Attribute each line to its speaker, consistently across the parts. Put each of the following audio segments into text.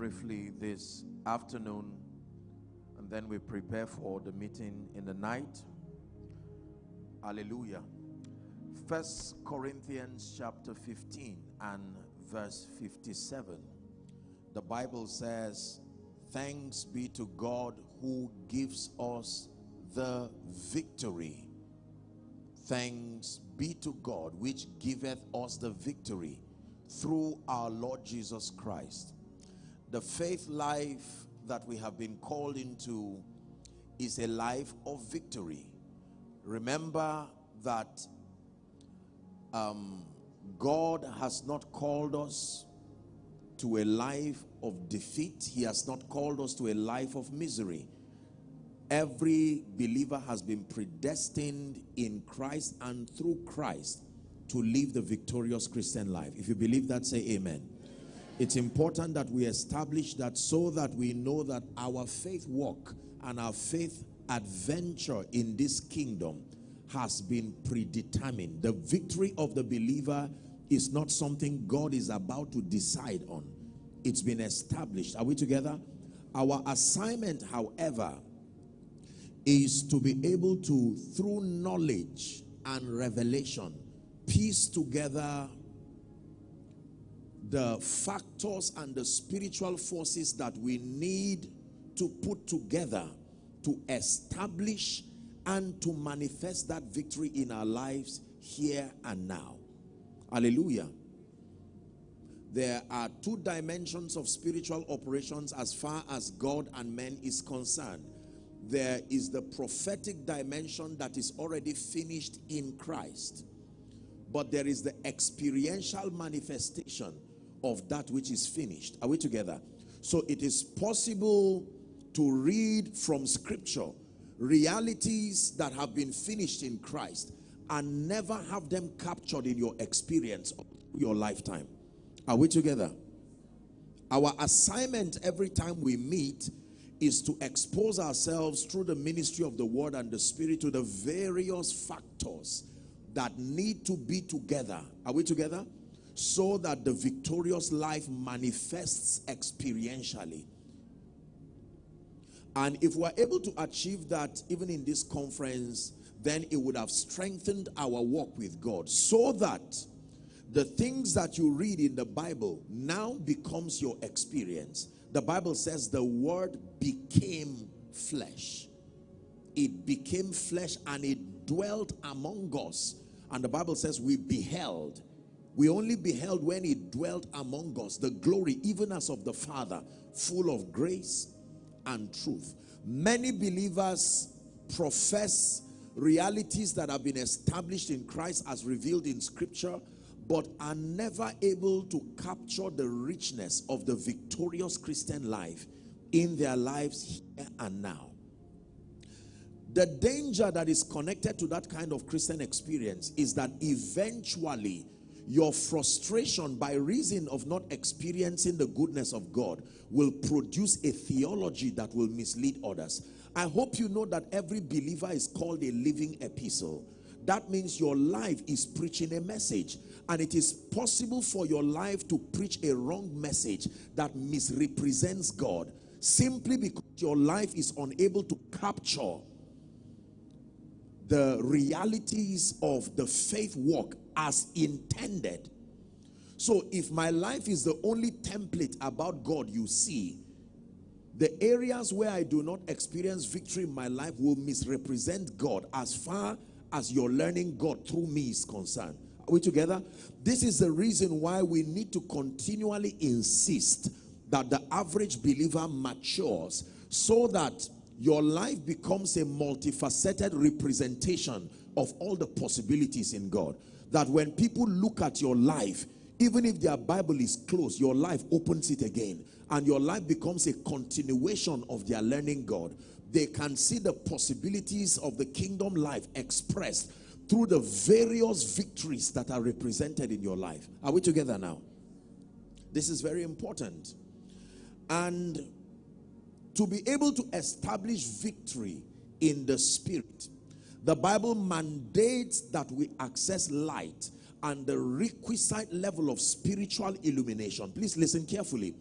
Speaker 1: briefly this afternoon and then we prepare for the meeting in the night. Hallelujah. First Corinthians chapter 15 and verse 57. The Bible says, Thanks be to God who gives us the victory. Thanks be to God which giveth us the victory through our Lord Jesus Christ. The faith life that we have been called into is a life of victory. Remember that um, God has not called us to a life of defeat. He has not called us to a life of misery. Every believer has been predestined in Christ and through Christ to live the victorious Christian life. If you believe that, say amen. It's important that we establish that so that we know that our faith walk and our faith adventure in this kingdom has been predetermined. The victory of the believer is not something God is about to decide on. It's been established. Are we together? Our assignment, however, is to be able to, through knowledge and revelation, piece together the factors and the spiritual forces that we need to put together to establish and to manifest that victory in our lives here and now. Hallelujah. There are two dimensions of spiritual operations as far as God and men is concerned. There is the prophetic dimension that is already finished in Christ. But there is the experiential manifestation of that which is finished. Are we together? So it is possible to read from scripture realities that have been finished in Christ and never have them captured in your experience of your lifetime. Are we together? Our assignment every time we meet is to expose ourselves through the ministry of the word and the spirit to the various factors that need to be together. Are we together? So that the victorious life manifests experientially. And if we're able to achieve that even in this conference, then it would have strengthened our walk with God so that the things that you read in the Bible now becomes your experience. The Bible says the word became flesh. It became flesh and it dwelt among us. And the Bible says we beheld. We only beheld when he dwelt among us the glory even as of the Father, full of grace and truth. Many believers profess realities that have been established in Christ as revealed in scripture but are never able to capture the richness of the victorious Christian life in their lives here and now. The danger that is connected to that kind of Christian experience is that eventually your frustration by reason of not experiencing the goodness of God will produce a theology that will mislead others. I hope you know that every believer is called a living epistle. That means your life is preaching a message. And it is possible for your life to preach a wrong message that misrepresents God simply because your life is unable to capture the realities of the faith walk as intended. So if my life is the only template about God you see, the areas where I do not experience victory in my life will misrepresent God as far as you're learning God through me is concerned. Are we together? This is the reason why we need to continually insist that the average believer matures so that your life becomes a multifaceted representation of all the possibilities in God. That when people look at your life, even if their Bible is closed, your life opens it again. And your life becomes a continuation of their learning God. They can see the possibilities of the kingdom life expressed through the various victories that are represented in your life. Are we together now? This is very important. And to be able to establish victory in the spirit, the Bible mandates that we access light and the requisite level of spiritual illumination. Please listen carefully.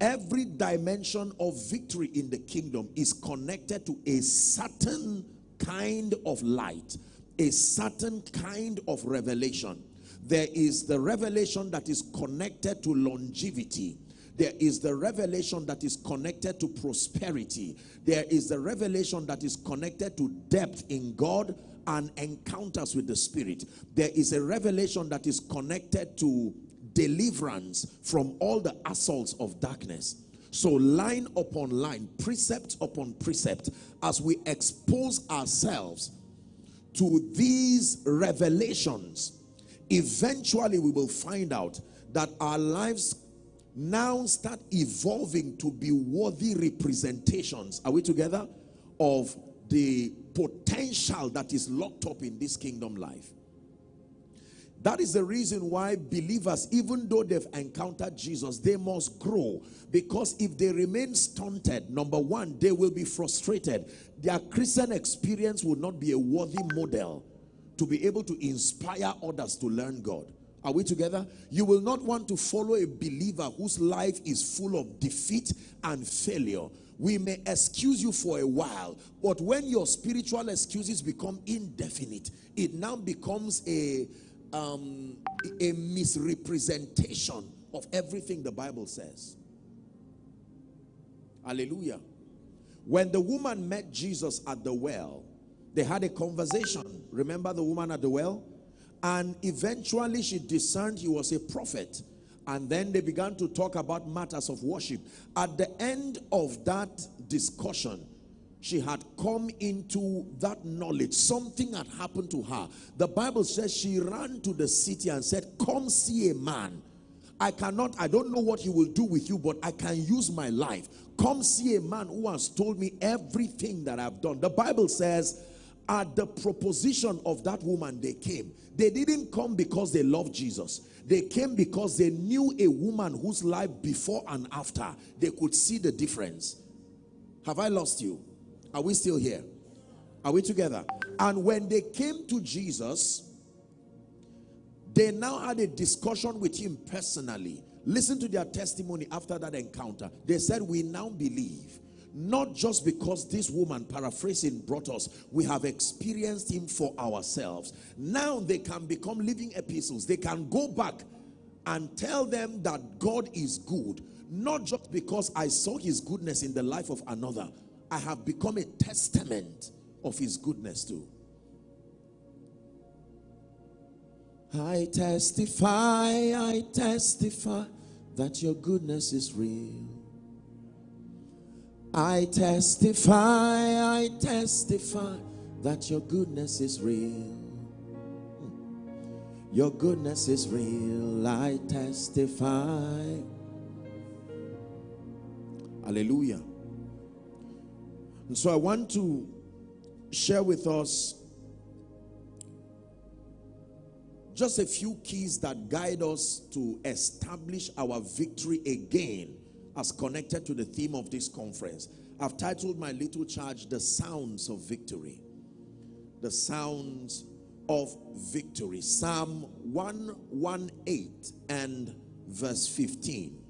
Speaker 1: Every dimension of victory in the kingdom is connected to a certain kind of light, a certain kind of revelation. There is the revelation that is connected to longevity. There is the revelation that is connected to prosperity. There is the revelation that is connected to depth in God and encounters with the Spirit. There is a revelation that is connected to deliverance from all the assaults of darkness. So, line upon line, precept upon precept, as we expose ourselves to these revelations, eventually we will find out that our lives now start evolving to be worthy representations. Are we together? Of the potential that is locked up in this kingdom life. That is the reason why believers, even though they've encountered Jesus, they must grow. Because if they remain stunted, number one, they will be frustrated. Their Christian experience will not be a worthy model to be able to inspire others to learn God. Are we together? You will not want to follow a believer whose life is full of defeat and failure we may excuse you for a while, but when your spiritual excuses become indefinite, it now becomes a, um, a misrepresentation of everything the Bible says. Hallelujah. When the woman met Jesus at the well, they had a conversation. Remember the woman at the well? And eventually she discerned he was a prophet. And then they began to talk about matters of worship. At the end of that discussion, she had come into that knowledge. Something had happened to her. The Bible says she ran to the city and said, Come see a man. I cannot, I don't know what he will do with you, but I can use my life. Come see a man who has told me everything that I've done. The Bible says, at the proposition of that woman, they came. They didn't come because they loved Jesus. They came because they knew a woman whose life before and after, they could see the difference. Have I lost you? Are we still here? Are we together? And when they came to Jesus, they now had a discussion with him personally. Listen to their testimony after that encounter. They said, We now believe not just because this woman, paraphrasing, brought us, we have experienced him for ourselves. Now they can become living epistles. They can go back and tell them that God is good, not just because I saw his goodness in the life of another. I have become a testament of his goodness too. I testify, I testify that your goodness is real. I testify, I testify that your goodness is real. Your goodness is real, I testify. Hallelujah. And so I want to share with us just a few keys that guide us to establish our victory again as connected to the theme of this conference. I've titled my little charge, The Sounds of Victory. The Sounds of Victory. Psalm 118 and verse 15.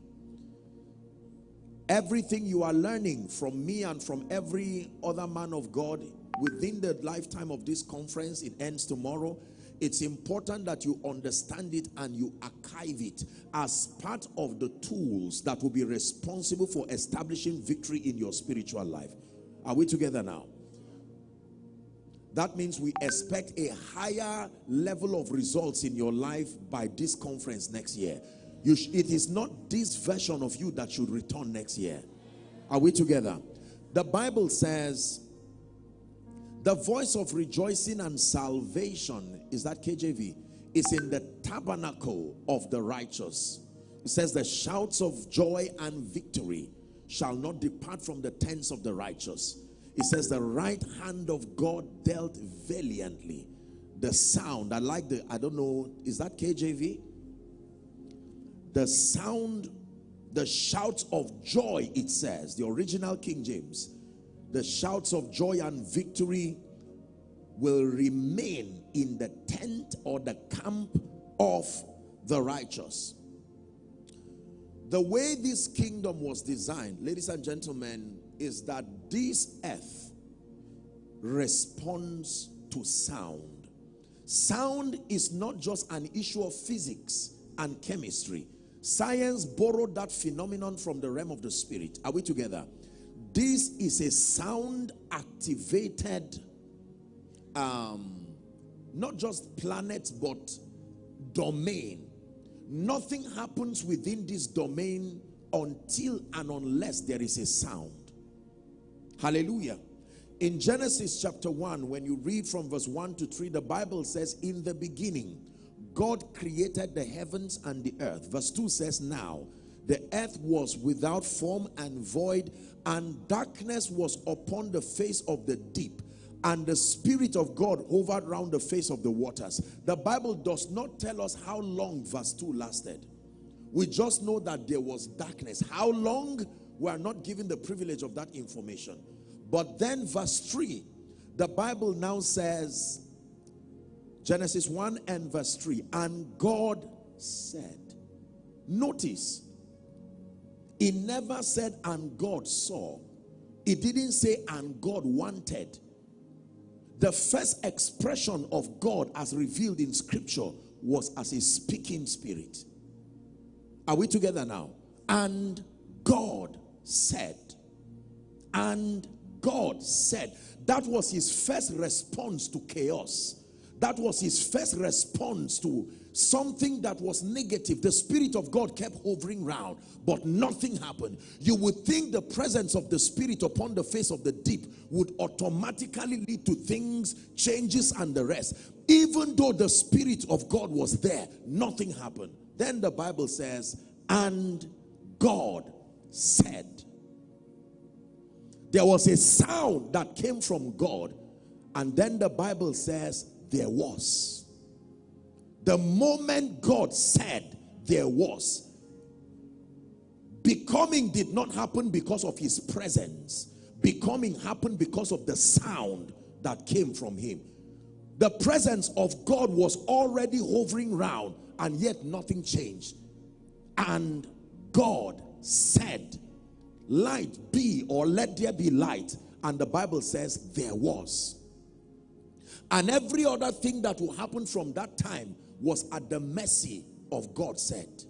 Speaker 1: Everything you are learning from me and from every other man of God within the lifetime of this conference, it ends tomorrow it's important that you understand it and you archive it as part of the tools that will be responsible for establishing victory in your spiritual life. Are we together now? That means we expect a higher level of results in your life by this conference next year. it is not this version of you that should return next year. Are we together? The Bible says the voice of rejoicing and salvation, is that KJV, is in the tabernacle of the righteous. It says the shouts of joy and victory shall not depart from the tents of the righteous. It says the right hand of God dealt valiantly. The sound, I like the, I don't know, is that KJV? The sound, the shouts of joy, it says, the original King James the shouts of joy and victory will remain in the tent or the camp of the righteous. The way this kingdom was designed, ladies and gentlemen, is that this earth responds to sound. Sound is not just an issue of physics and chemistry. Science borrowed that phenomenon from the realm of the spirit. Are we together? This is a sound activated, um, not just planet, but domain Nothing happens within this domain until and unless there is a sound. Hallelujah. In Genesis chapter 1, when you read from verse 1 to 3, the Bible says, In the beginning, God created the heavens and the earth. Verse 2 says, Now the earth was without form and void, and darkness was upon the face of the deep and the Spirit of God hovered round the face of the waters. The Bible does not tell us how long verse 2 lasted. We just know that there was darkness. How long? We are not given the privilege of that information. But then verse 3, the Bible now says, Genesis 1 and verse 3, and God said, notice, he never said, and God saw. He didn't say, and God wanted the first expression of God as revealed in scripture was as a speaking spirit. Are we together now? And God said, and God said, that was his first response to chaos. That was his first response to something that was negative. The Spirit of God kept hovering around, but nothing happened. You would think the presence of the Spirit upon the face of the deep would automatically lead to things, changes, and the rest. Even though the Spirit of God was there, nothing happened. Then the Bible says, and God said, there was a sound that came from God, and then the Bible says, there was. The moment God said there was, becoming did not happen because of his presence. Becoming happened because of the sound that came from him. The presence of God was already hovering round and yet nothing changed. And God said, light be or let there be light. And the Bible says there was. And every other thing that will happen from that time was at the mercy of God said.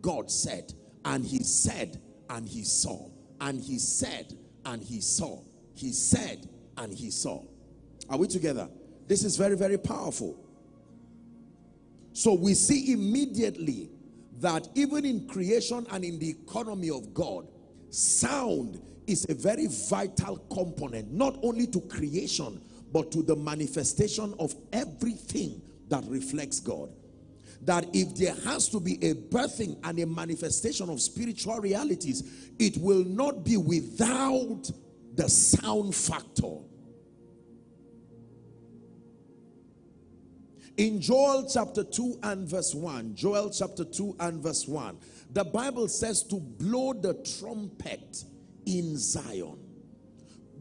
Speaker 1: God said, and he said, and he saw. And he said, and he saw. He said, and he saw. Are we together? This is very, very powerful. So we see immediately that even in creation and in the economy of God, sound is a very vital component, not only to creation, but to the manifestation of everything that reflects God. That if there has to be a birthing and a manifestation of spiritual realities, it will not be without the sound factor. In Joel chapter 2 and verse 1, Joel chapter 2 and verse 1, the Bible says to blow the trumpet in Zion.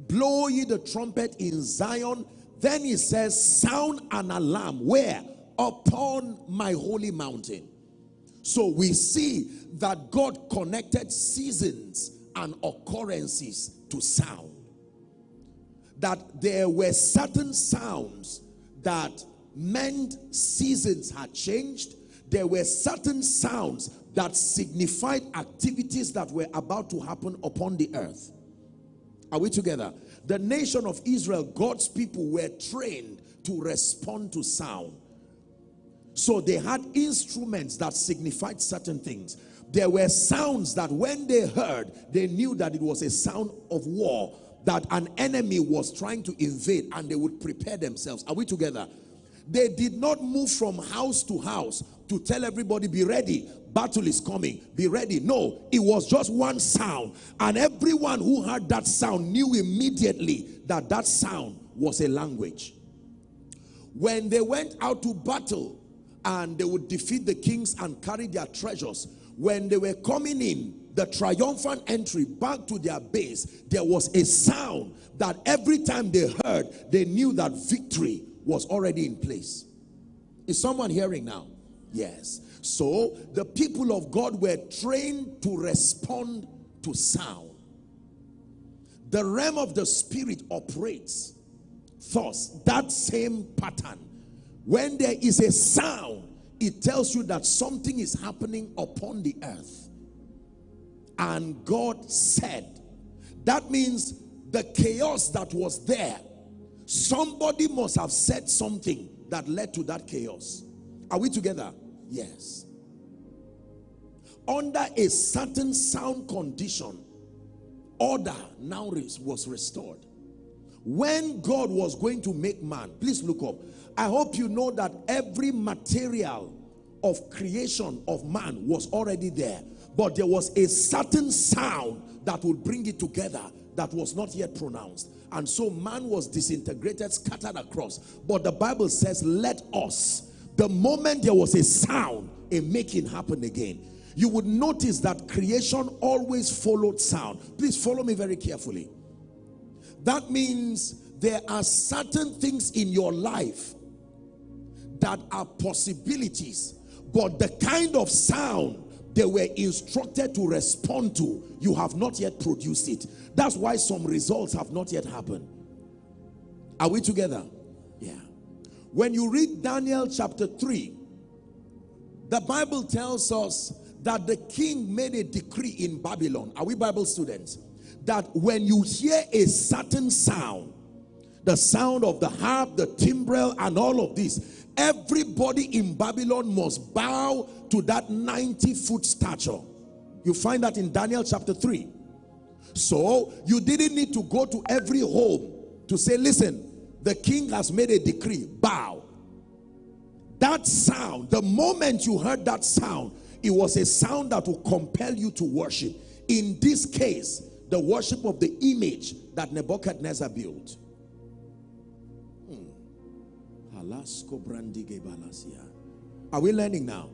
Speaker 1: Blow ye the trumpet in Zion then he says, sound an alarm. Where? Upon my holy mountain. So we see that God connected seasons and occurrences to sound. That there were certain sounds that meant seasons had changed. There were certain sounds that signified activities that were about to happen upon the earth. Are we together? The nation of Israel, God's people were trained to respond to sound. So they had instruments that signified certain things. There were sounds that when they heard, they knew that it was a sound of war, that an enemy was trying to invade and they would prepare themselves. Are we together? They did not move from house to house to tell everybody, be ready, battle is coming, be ready. No, it was just one sound. And everyone who heard that sound knew immediately that that sound was a language. When they went out to battle and they would defeat the kings and carry their treasures, when they were coming in, the triumphant entry back to their base, there was a sound that every time they heard, they knew that victory was already in place. Is someone hearing now? Yes. So the people of God were trained to respond to sound. The realm of the spirit operates. Thus, that same pattern. When there is a sound, it tells you that something is happening upon the earth. And God said, that means the chaos that was there, somebody must have said something that led to that chaos. Are we together? Yes. Under a certain sound condition, order now was restored. When God was going to make man, please look up. I hope you know that every material of creation of man was already there. But there was a certain sound that would bring it together that was not yet pronounced. And so man was disintegrated, scattered across. But the Bible says, let us. The moment there was a sound, a making happened again. You would notice that creation always followed sound. Please follow me very carefully. That means there are certain things in your life that are possibilities, but the kind of sound they were instructed to respond to, you have not yet produced it. That's why some results have not yet happened. Are we together? Yeah. When you read Daniel chapter 3, the Bible tells us that the king made a decree in Babylon. Are we Bible students? That when you hear a certain sound, the sound of the harp, the timbrel, and all of this, everybody in Babylon must bow to that 90 foot stature. You find that in Daniel chapter 3. So you didn't need to go to every home to say, listen, the king has made a decree, bow. That sound, the moment you heard that sound, it was a sound that will compel you to worship. In this case, the worship of the image that Nebuchadnezzar built. Hmm. Are we learning now?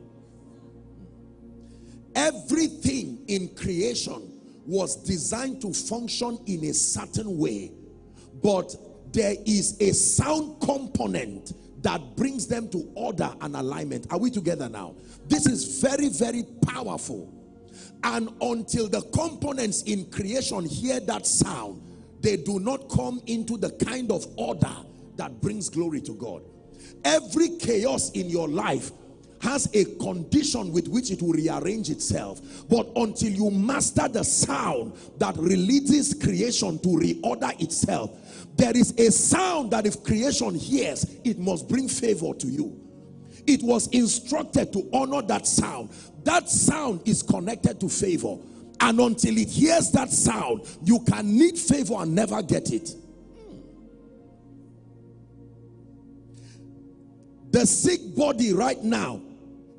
Speaker 1: Everything in creation was designed to function in a certain way. But there is a sound component that brings them to order and alignment. Are we together now? This is very, very powerful. And until the components in creation hear that sound, they do not come into the kind of order that brings glory to God. Every chaos in your life has a condition with which it will rearrange itself. But until you master the sound that releases creation to reorder itself, there is a sound that if creation hears, it must bring favor to you. It was instructed to honor that sound. That sound is connected to favor. And until it hears that sound, you can need favor and never get it. The sick body right now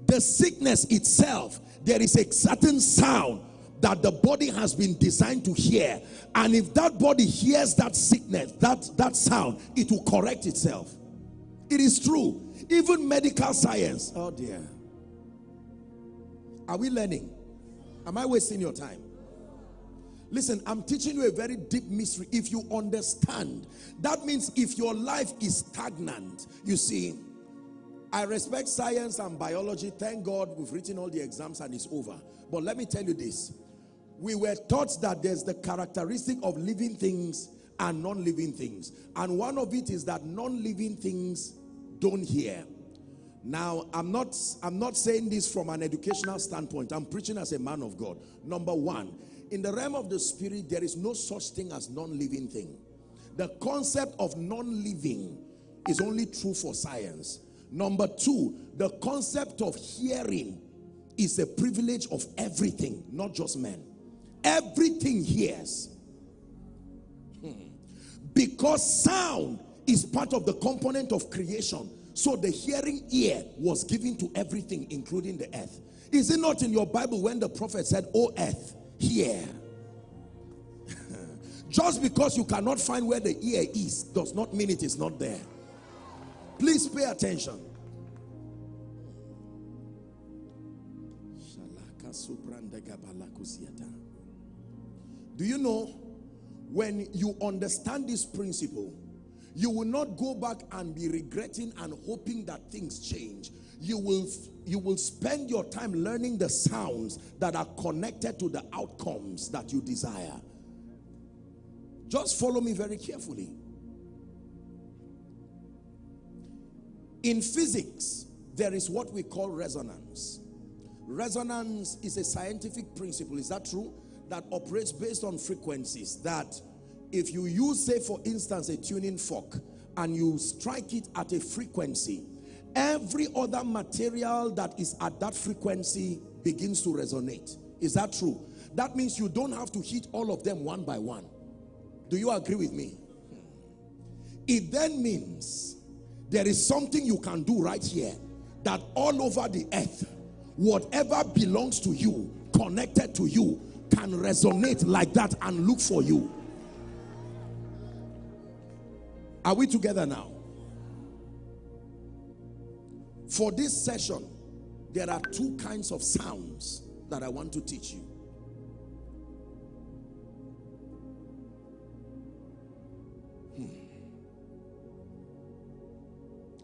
Speaker 1: the sickness itself, there is a certain sound that the body has been designed to hear. And if that body hears that sickness, that, that sound, it will correct itself. It is true. Even medical science. Oh dear. Are we learning? Am I wasting your time? Listen, I'm teaching you a very deep mystery. If you understand, that means if your life is stagnant, you see, I respect science and biology. Thank God we've written all the exams and it's over. But let me tell you this. We were taught that there's the characteristic of living things and non-living things. And one of it is that non-living things don't hear. Now, I'm not, I'm not saying this from an educational standpoint. I'm preaching as a man of God. Number one, in the realm of the spirit, there is no such thing as non-living thing. The concept of non-living is only true for science. Number two, the concept of hearing is a privilege of everything, not just men. Everything hears. Hmm. Because sound is part of the component of creation. So the hearing ear was given to everything, including the earth. Is it not in your Bible when the prophet said, Oh earth, hear. Just because you cannot find where the ear is does not mean it is not there. Please pay attention. Do you know when you understand this principle, you will not go back and be regretting and hoping that things change. you will you will spend your time learning the sounds that are connected to the outcomes that you desire. Just follow me very carefully. In physics there is what we call resonance. Resonance is a scientific principle. Is that true that operates based on frequencies that if you use say for instance a tuning fork and you strike it at a frequency every other material that is at that frequency begins to resonate. Is that true? That means you don't have to hit all of them one by one. Do you agree with me? It then means there is something you can do right here that all over the earth whatever belongs to you connected to you can resonate like that and look for you are we together now for this session, there are two kinds of sounds that I want to teach you. Hmm.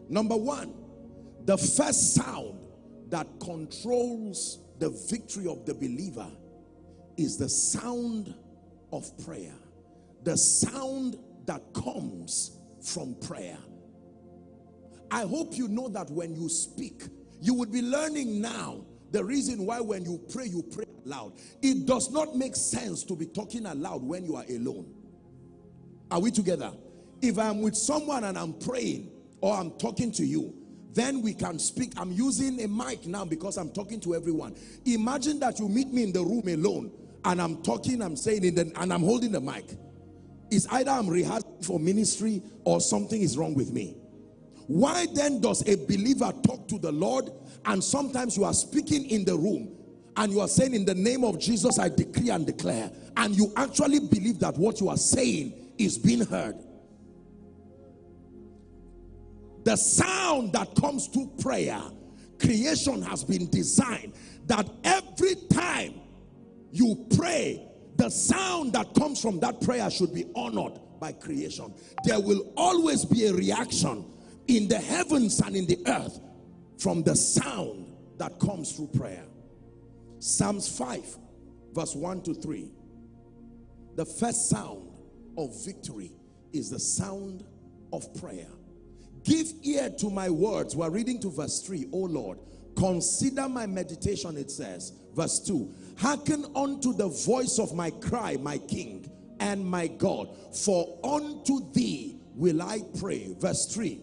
Speaker 1: Number one, the first sound that controls the victory of the believer is the sound of prayer. The sound that comes from prayer. I hope you know that when you speak, you would be learning now the reason why when you pray, you pray aloud. It does not make sense to be talking aloud when you are alone. Are we together? If I'm with someone and I'm praying or I'm talking to you, then we can speak. I'm using a mic now because I'm talking to everyone. Imagine that you meet me in the room alone and I'm talking, I'm saying it, and I'm holding the mic. It's either I'm rehearsing for ministry or something is wrong with me. Why then does a believer talk to the Lord and sometimes you are speaking in the room and you are saying in the name of Jesus I decree and declare and you actually believe that what you are saying is being heard. The sound that comes to prayer, creation has been designed that every time you pray, the sound that comes from that prayer should be honored by creation. There will always be a reaction in the heavens and in the earth from the sound that comes through prayer. Psalms 5 verse 1 to 3. The first sound of victory is the sound of prayer. Give ear to my words. We're reading to verse 3. Oh Lord, consider my meditation, it says. Verse 2. Hearken unto the voice of my cry, my King and my God. For unto thee will I pray. Verse 3.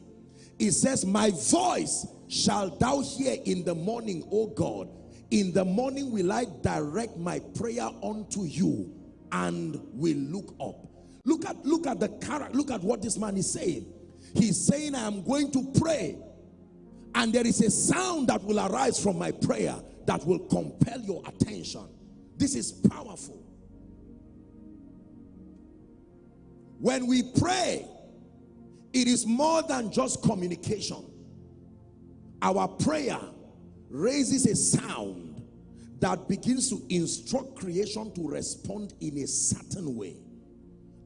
Speaker 1: It says, My voice shall thou hear in the morning, O God. In the morning will I direct my prayer unto you and will look up. Look at look at the character, look at what this man is saying. He's saying, I am going to pray. And there is a sound that will arise from my prayer that will compel your attention. This is powerful. When we pray, it is more than just communication. Our prayer raises a sound that begins to instruct creation to respond in a certain way.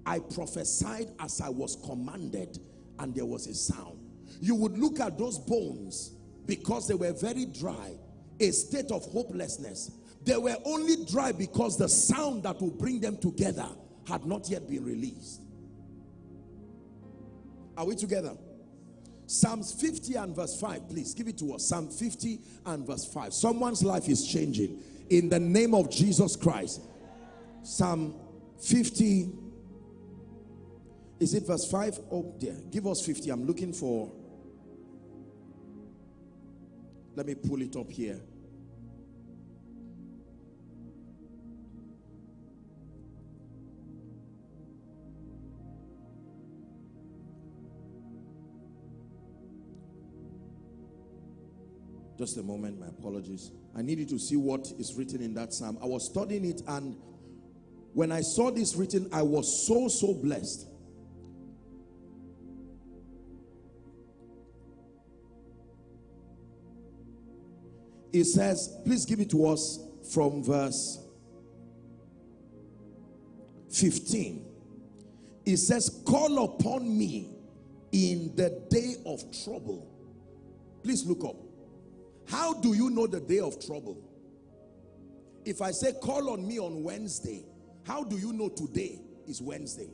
Speaker 1: I prophesied as I was commanded and there was a sound. You would look at those bones because they were very dry, a state of hopelessness. They were only dry because the sound that will bring them together had not yet been released. Are we together? Psalms 50 and verse 5, please give it to us. Psalm 50 and verse 5. Someone's life is changing in the name of Jesus Christ. Psalm 50, is it verse 5? Oh, there. Give us 50. I'm looking for, let me pull it up here. Just a moment, my apologies. I needed to see what is written in that psalm. I was studying it and when I saw this written, I was so, so blessed. It says, please give it to us from verse 15. It says, call upon me in the day of trouble. Please look up. How do you know the day of trouble? If I say call on me on Wednesday, how do you know today is Wednesday?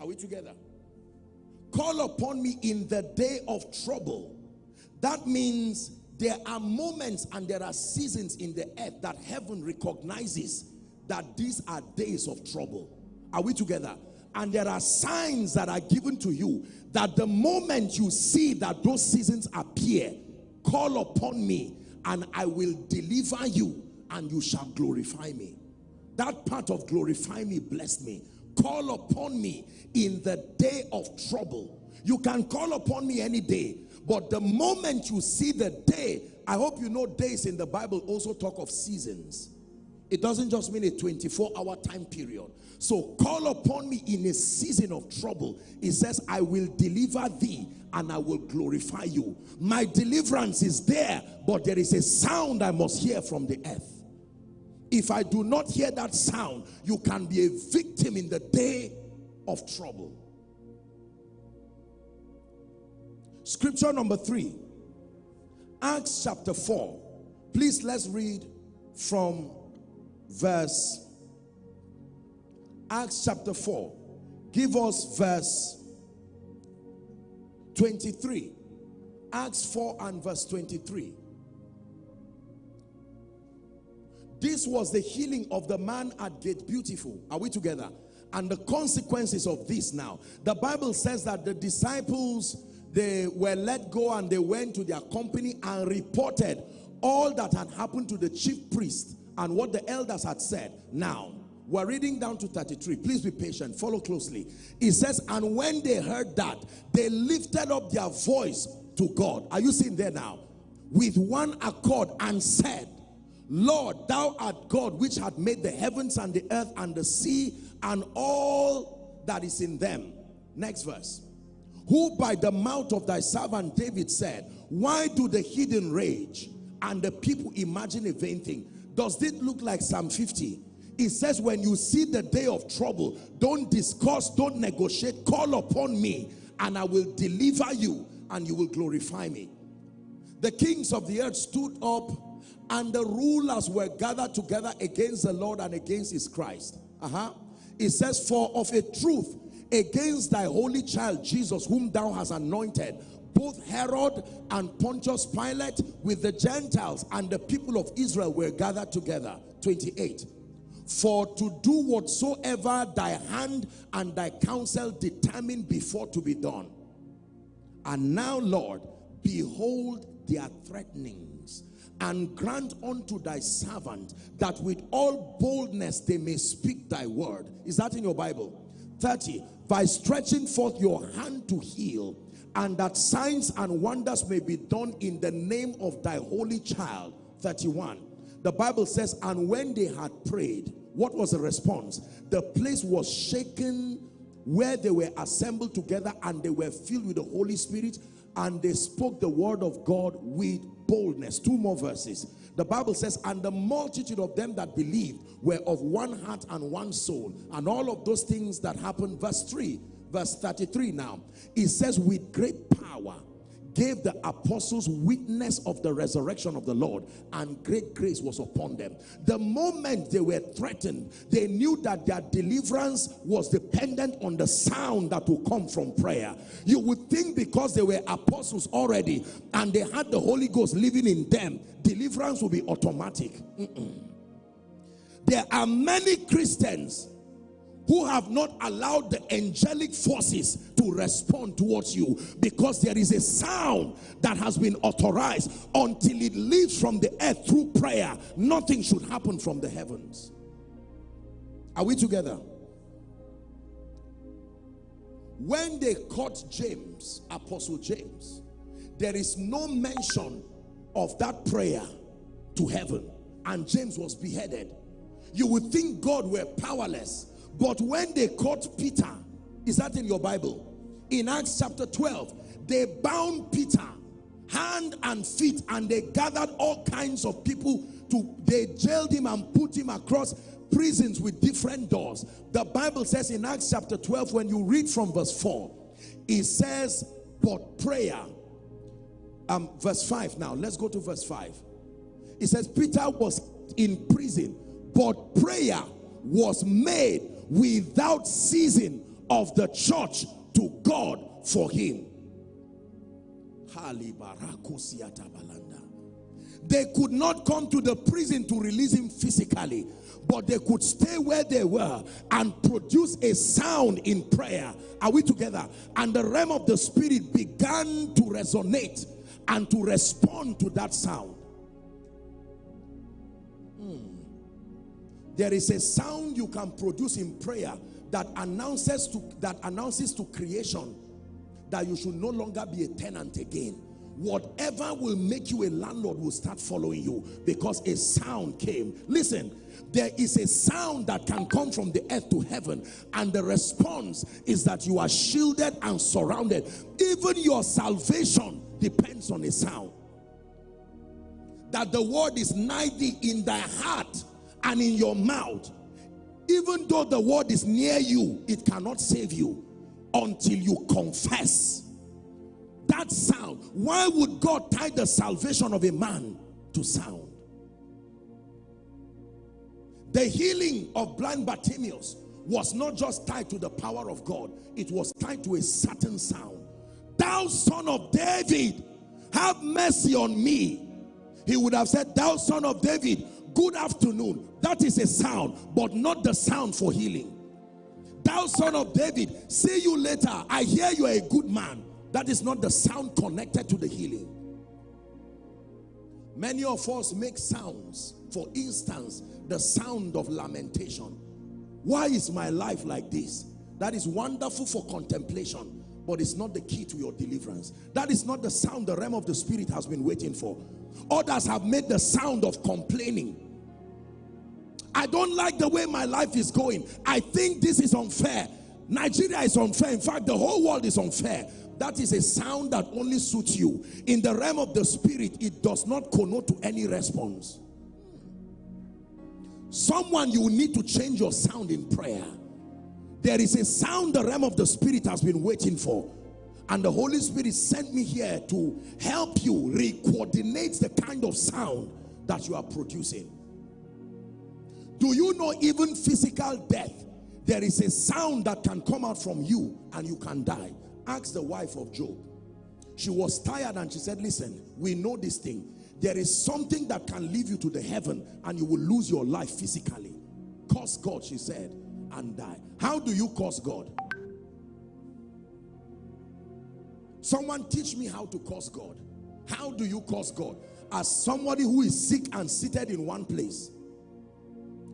Speaker 1: Are we together? Call upon me in the day of trouble. That means there are moments and there are seasons in the earth that heaven recognizes that these are days of trouble. Are we together? And there are signs that are given to you that the moment you see that those seasons appear, call upon me and I will deliver you and you shall glorify me. That part of glorify me bless me. Call upon me in the day of trouble. You can call upon me any day, but the moment you see the day, I hope you know days in the Bible also talk of seasons. It doesn't just mean a 24 hour time period. So call upon me in a season of trouble. It says, I will deliver thee and I will glorify you. My deliverance is there, but there is a sound I must hear from the earth. If I do not hear that sound, you can be a victim in the day of trouble. Scripture number three, Acts chapter 4. Please let's read from verse Acts chapter 4. Give us verse 23. Acts 4 and verse 23. This was the healing of the man at Gate Beautiful. Are we together? And the consequences of this now. The Bible says that the disciples they were let go and they went to their company and reported all that had happened to the chief priest and what the elders had said. Now, we're reading down to 33. Please be patient. Follow closely. It says, and when they heard that, they lifted up their voice to God. Are you seeing there now? With one accord and said, Lord, thou art God which had made the heavens and the earth and the sea and all that is in them. Next verse who by the mouth of thy servant David said, why do the heathen rage and the people imagine a vain thing? Does it look like Psalm 50? It says, when you see the day of trouble, don't discuss, don't negotiate, call upon me and I will deliver you and you will glorify me. The kings of the earth stood up and the rulers were gathered together against the Lord and against his Christ. Uh -huh. It says, for of a truth, against thy holy child Jesus whom thou hast anointed both Herod and Pontius Pilate with the Gentiles and the people of Israel were gathered together. 28 for to do whatsoever thy hand and thy counsel determined before to be done. And now Lord behold their threatenings and grant unto thy servant that with all boldness they may speak thy word. Is that in your Bible 30 by stretching forth your hand to heal and that signs and wonders may be done in the name of thy holy child. 31 the bible says and when they had prayed what was the response? The place was shaken where they were assembled together and they were filled with the holy spirit and they spoke the word of god with boldness two more verses the Bible says, and the multitude of them that believed were of one heart and one soul. And all of those things that happened, verse 3, verse 33 now, it says, with great gave the apostles witness of the resurrection of the Lord and great grace was upon them. The moment they were threatened, they knew that their deliverance was dependent on the sound that will come from prayer. You would think because they were apostles already and they had the Holy Ghost living in them, deliverance will be automatic. Mm -mm. There are many Christians who have not allowed the angelic forces to respond towards you because there is a sound that has been authorized until it leaves from the earth through prayer. Nothing should happen from the heavens. Are we together? When they caught James apostle James there is no mention of that prayer to heaven. And James was beheaded. You would think God were powerless but when they caught Peter, is that in your Bible? In Acts chapter 12, they bound Peter hand and feet and they gathered all kinds of people to they jailed him and put him across prisons with different doors the bible says in acts chapter 12 when you read from verse 4 it says but prayer um, verse 5 now. Let's go to verse 5. It says, Peter was in prison, but prayer was made without ceasing of the church to God for him. They could not come to the prison to release him physically, but they could stay where they were and produce a sound in prayer. Are we together? And the realm of the spirit began to resonate and to respond to that sound. There is a sound you can produce in prayer that announces to that announces to creation that you should no longer be a tenant again. Whatever will make you a landlord will start following you because a sound came. Listen there is a sound that can come from the earth to heaven and the response is that you are shielded and surrounded. Even your salvation depends on a sound. That the word is nigh thee in thy heart and in your mouth even though the word is near you it cannot save you until you confess. That sound why would God tie the salvation of a man to sound? The healing of blind Bartimaeus was not just tied to the power of God it was tied to a certain sound. Thou son of David have mercy on me. He would have said thou son of David good afternoon that is a sound but not the sound for healing. Thou son of David see you later. I hear you are a good man. That is not the sound connected to the healing. Many of us make sounds. For instance the sound of lamentation. Why is my life like this? That is wonderful for contemplation but it's not the key to your deliverance. That is not the sound the realm of the spirit has been waiting for. Others have made the sound of complaining I don't like the way my life is going. I think this is unfair. Nigeria is unfair. In fact, the whole world is unfair. That is a sound that only suits you. In the realm of the spirit, it does not connote to any response. Someone you need to change your sound in prayer. There is a sound the realm of the spirit has been waiting for. And the Holy Spirit sent me here to help you re-coordinate the kind of sound that you are producing. Do you know even physical death? There is a sound that can come out from you and you can die. Ask the wife of Job. She was tired and she said, listen, we know this thing. There is something that can leave you to the heaven and you will lose your life physically. Curse God, she said, and die. How do you curse God? Someone teach me how to curse God. How do you curse God? As somebody who is sick and seated in one place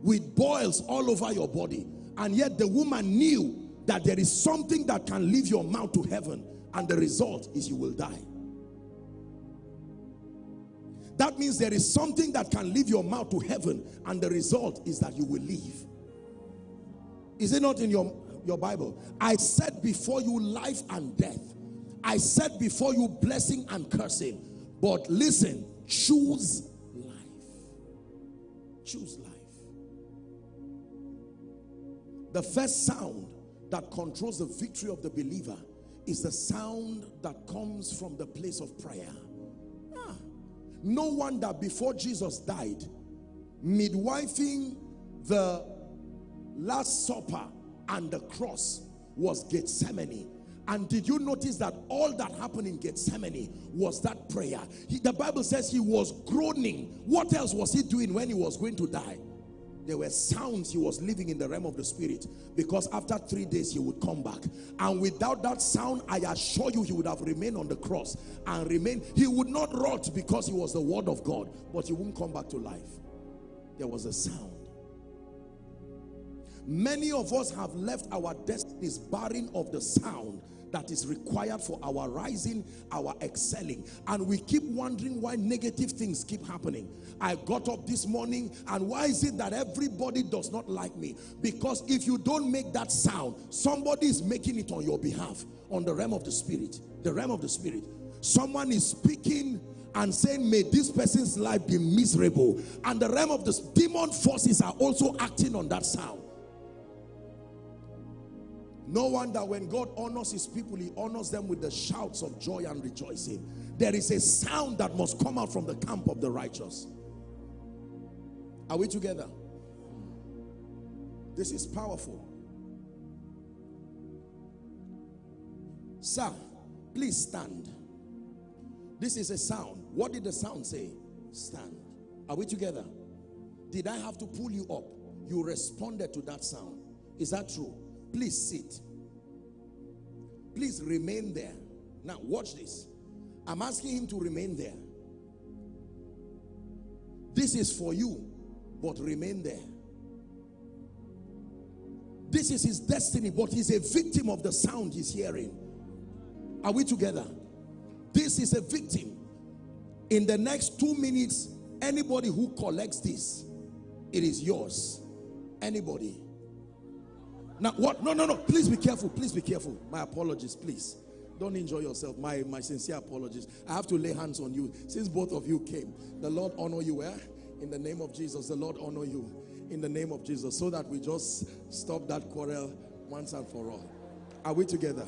Speaker 1: with boils all over your body. And yet the woman knew that there is something that can leave your mouth to heaven. And the result is you will die. That means there is something that can leave your mouth to heaven. And the result is that you will leave. Is it not in your, your Bible? I set before you life and death. I set before you blessing and cursing. But listen, choose life. Choose life. The first sound that controls the victory of the believer is the sound that comes from the place of prayer. Ah. No wonder before Jesus died, midwifing the Last Supper and the cross was Gethsemane. And did you notice that all that happened in Gethsemane was that prayer? He, the Bible says he was groaning. What else was he doing when he was going to die? There were sounds he was living in the realm of the spirit because after three days he would come back. And without that sound I assure you he would have remained on the cross and remain he would not rot because he was the word of God but he wouldn't come back to life. There was a sound. Many of us have left our destinies barren of the sound that is required for our rising, our excelling. And we keep wondering why negative things keep happening. I got up this morning and why is it that everybody does not like me? Because if you don't make that sound, somebody is making it on your behalf on the realm of the spirit. The realm of the spirit. Someone is speaking and saying, may this person's life be miserable. And the realm of the demon forces are also acting on that sound. No wonder when God honors his people, he honors them with the shouts of joy and rejoicing. There is a sound that must come out from the camp of the righteous. Are we together? This is powerful. Sir, please stand. This is a sound. What did the sound say? Stand. Are we together? Did I have to pull you up? You responded to that sound. Is that true? Please sit. Please remain there. Now watch this. I'm asking him to remain there. This is for you, but remain there. This is his destiny, but he's a victim of the sound he's hearing. Are we together? This is a victim. In the next two minutes, anybody who collects this, it is yours. Anybody. Now, what? No, no, no. Please be careful. Please be careful. My apologies, please. Don't enjoy yourself. My, my sincere apologies. I have to lay hands on you. Since both of you came, the Lord honor you. Eh? In the name of Jesus, the Lord honor you. In the name of Jesus. So that we just stop that quarrel once and for all. Are we together?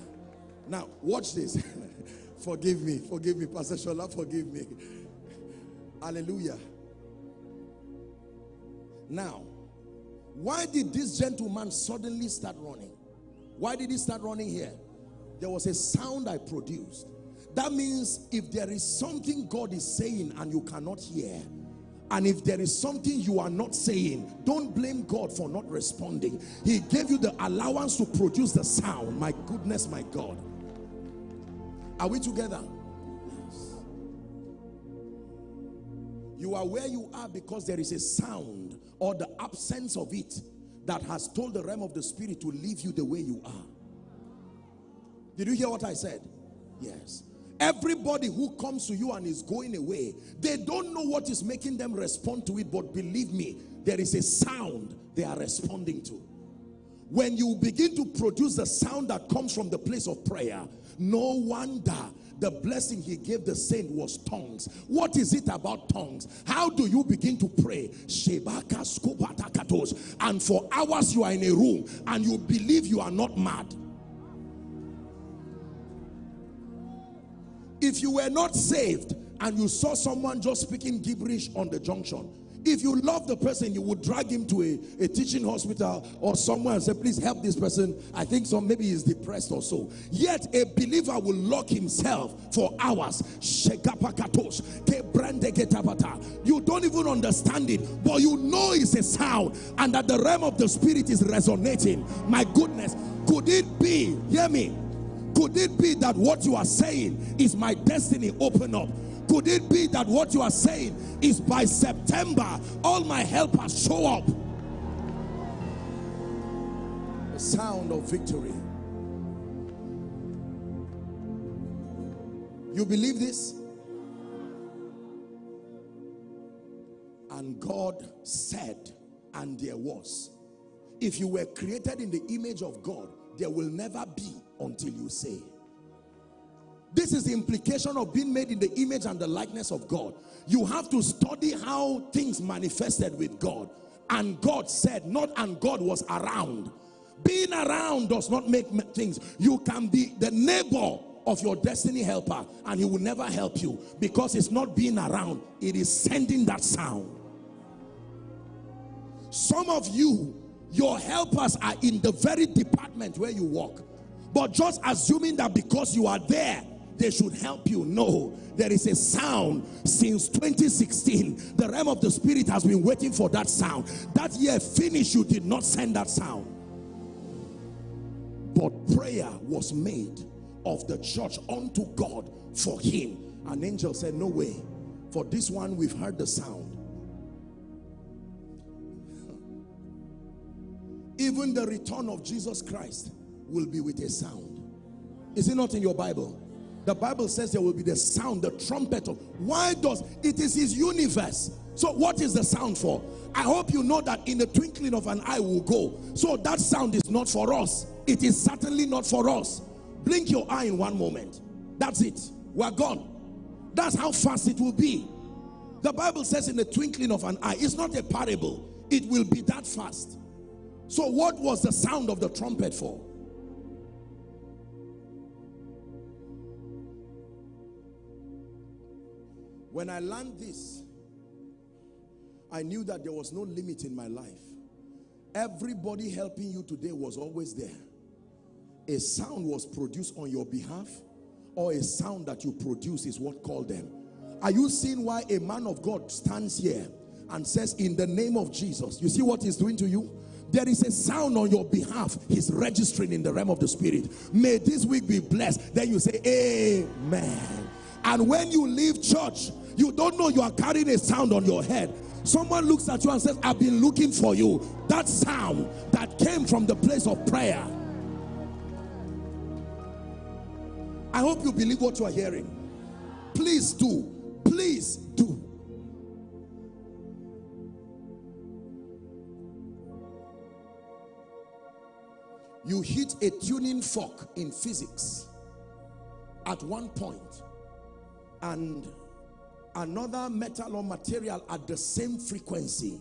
Speaker 1: Now, watch this. forgive me. Forgive me. Pastor Shola, forgive me. Hallelujah. Now, why did this gentleman suddenly start running? Why did he start running here? There was a sound I produced. That means if there is something God is saying and you cannot hear, and if there is something you are not saying, don't blame God for not responding. He gave you the allowance to produce the sound. My goodness, my God. Are we together? Yes. You are where you are because there is a sound or the absence of it that has told the realm of the spirit to leave you the way you are. Did you hear what I said? Yes. Everybody who comes to you and is going away, they don't know what is making them respond to it, but believe me, there is a sound they are responding to. When you begin to produce the sound that comes from the place of prayer, no wonder the blessing he gave the saint was tongues. What is it about tongues? How do you begin to pray? And for hours you are in a room and you believe you are not mad. If you were not saved and you saw someone just speaking gibberish on the junction, if you love the person, you would drag him to a, a teaching hospital or somewhere and say, please help this person. I think so, maybe he's depressed or so. Yet a believer will lock himself for hours. You don't even understand it, but you know it's a sound and that the realm of the spirit is resonating. My goodness, could it be, hear me, could it be that what you are saying is my destiny open up? Could it be that what you are saying is by September, all my helpers show up? The sound of victory. You believe this? And God said, and there was. If you were created in the image of God, there will never be until you say. This is the implication of being made in the image and the likeness of God. You have to study how things manifested with God. And God said, not and God was around. Being around does not make things. You can be the neighbor of your destiny helper and he will never help you because it's not being around. It is sending that sound. Some of you, your helpers are in the very department where you work. But just assuming that because you are there, they should help you. know there is a sound since 2016. The realm of the spirit has been waiting for that sound. That year finished, you did not send that sound. But prayer was made of the church unto God for him. An angel said, No way. For this one, we've heard the sound. Even the return of Jesus Christ will be with a sound. Is it not in your Bible? The Bible says there will be the sound, the trumpet of. Why does it is his universe? So what is the sound for? I hope you know that in the twinkling of an eye will go. So that sound is not for us. It is certainly not for us. Blink your eye in one moment. That's it. We're gone. That's how fast it will be. The Bible says in the twinkling of an eye. It's not a parable. It will be that fast. So what was the sound of the trumpet for? When I learned this, I knew that there was no limit in my life. Everybody helping you today was always there. A sound was produced on your behalf or a sound that you produce is what called them. Are you seeing why a man of God stands here and says in the name of Jesus, you see what he's doing to you? There is a sound on your behalf. He's registering in the realm of the spirit. May this week be blessed. Then you say, amen. And when you leave church, you don't know you are carrying a sound on your head. Someone looks at you and says, I've been looking for you. That sound that came from the place of prayer. I hope you believe what you are hearing. Please do. Please do. You hit a tuning fork in physics at one point and another metal or material at the same frequency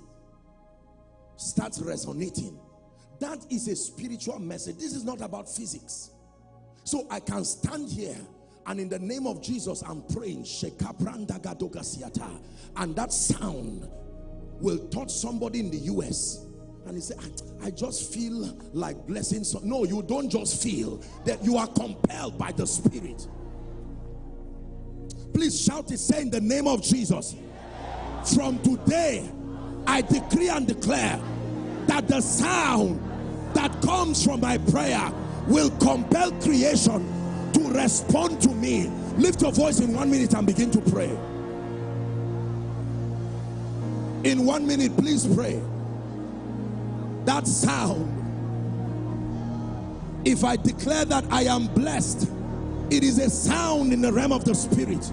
Speaker 1: starts resonating. That is a spiritual message. This is not about physics. So I can stand here and in the name of Jesus I'm praying and that sound will touch somebody in the US and he said I, I just feel like blessing so no you don't just feel that you are compelled by the spirit please shout it say in the name of Jesus. From today I decree and declare that the sound that comes from my prayer will compel creation to respond to me. Lift your voice in one minute and begin to pray. In one minute please pray. That sound if I declare that I am blessed it is a sound in the realm of the spirit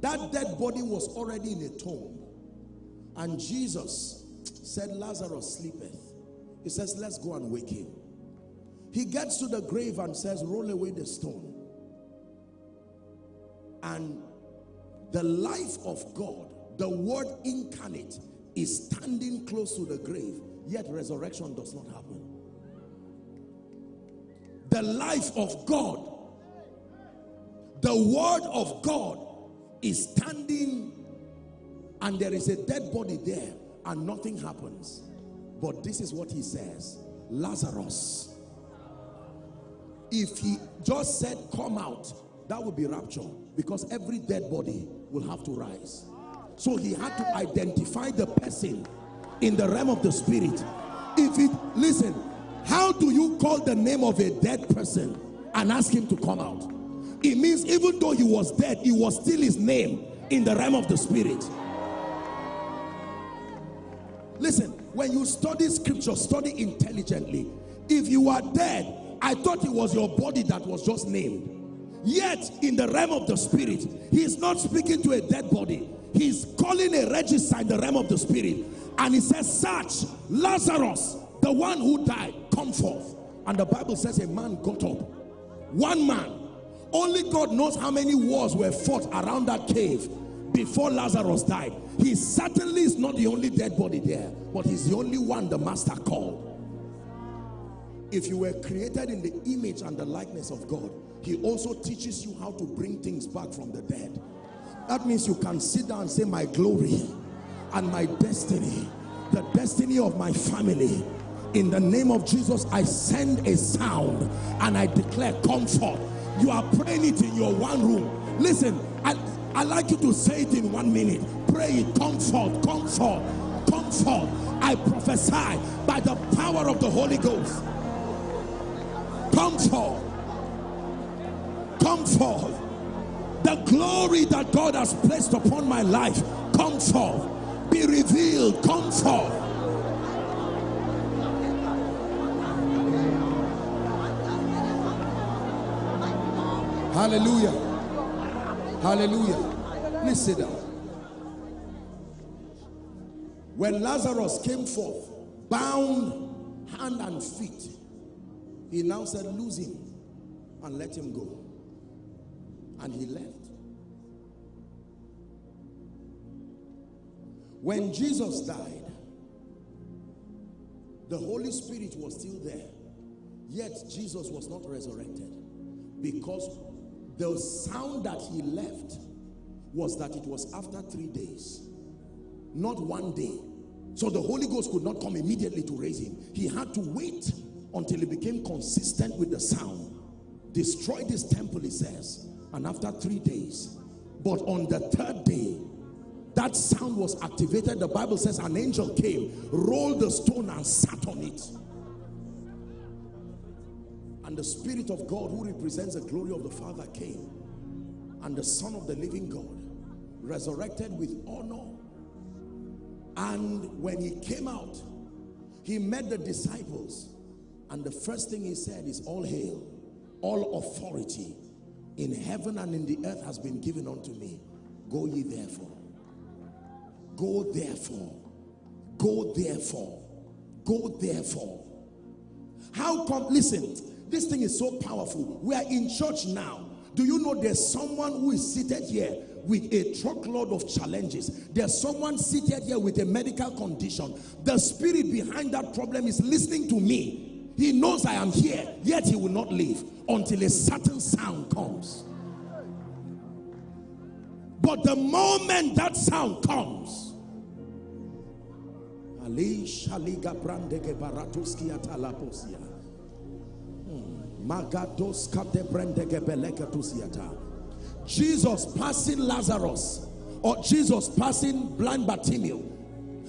Speaker 1: that dead body was already in a tomb. And Jesus said, Lazarus sleepeth. He says, let's go and wake him. He gets to the grave and says, roll away the stone. And the life of God, the word incarnate, is standing close to the grave, yet resurrection does not happen. The life of God, the word of God is standing and there is a dead body there and nothing happens. But this is what he says, Lazarus, if he just said come out that would be rapture because every dead body will have to rise. So he had to identify the person in the realm of the spirit. If it listen how do you call the name of a dead person and ask him to come out it means even though he was dead it was still his name in the realm of the spirit listen when you study scripture study intelligently if you are dead I thought it was your body that was just named. Yet, in the realm of the spirit, he is not speaking to a dead body. He's calling a register in the realm of the spirit. And he says, Search Lazarus, the one who died, come forth. And the Bible says a man got up. One man. Only God knows how many wars were fought around that cave before Lazarus died. He certainly is not the only dead body there, but he's the only one the master called if you were created in the image and the likeness of God, he also teaches you how to bring things back from the dead. That means you can sit down and say, my glory and my destiny, the destiny of my family, in the name of Jesus, I send a sound and I declare comfort. You are praying it in your one room. Listen, I, I like you to say it in one minute. Pray it, comfort, comfort, comfort. I prophesy by the power of the Holy Ghost Come forth. Come forth. The glory that God has placed upon my life, come forth. Be revealed. Come forth. Hallelujah. Hallelujah. Please sit down. When Lazarus came forth, bound hand and feet, he now said, lose him and let him go. And he left. When Jesus died, the Holy Spirit was still there. Yet Jesus was not resurrected because the sound that he left was that it was after three days, not one day. So the Holy Ghost could not come immediately to raise him. He had to wait until he became consistent with the sound. Destroy this temple, he says. And after three days, but on the third day, that sound was activated. The Bible says an angel came, rolled the stone and sat on it. And the Spirit of God who represents the glory of the Father came. And the Son of the living God resurrected with honor. And when he came out, he met the disciples. And the first thing he said is, all hail, all authority in heaven and in the earth has been given unto me. Go ye therefore Go therefore. Go therefore. Go therefore. How come, listen, this thing is so powerful. We are in church now. Do you know there's someone who is seated here with a truckload of challenges. There's someone seated here with a medical condition. The spirit behind that problem is listening to me. He knows I am here, yet he will not leave until a certain sound comes. But the moment that sound comes, shaliga brandege baratuski atalaposia. Jesus passing Lazarus or Jesus passing blind Bartimaeus.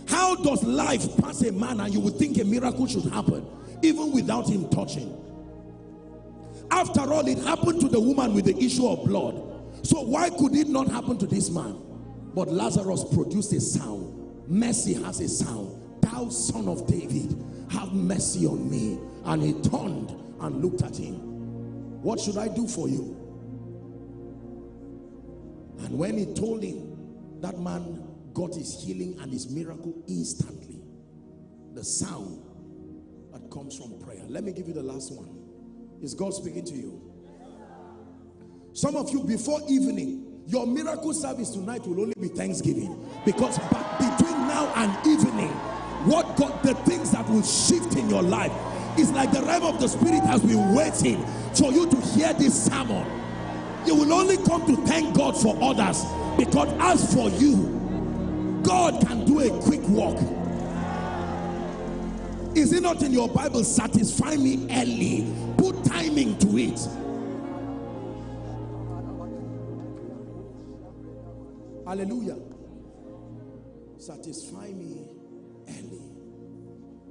Speaker 1: How does life pass a man and you would think a miracle should happen even without him touching? After all, it happened to the woman with the issue of blood. So why could it not happen to this man? But Lazarus produced a sound. Mercy has a sound thou son of David, have mercy on me. And he turned and looked at him. What should I do for you? And when he told him, that man got his healing and his miracle instantly. The sound that comes from prayer. Let me give you the last one. Is God speaking to you? Some of you, before evening, your miracle service tonight will only be Thanksgiving. Because between now and evening, what God, the things that will shift in your life is like the realm of the spirit has been waiting for you to hear this sermon. You will only come to thank God for others because as for you, God can do a quick walk. Is it not in your Bible? Satisfy me early. Put timing to it. Hallelujah. Satisfy me early.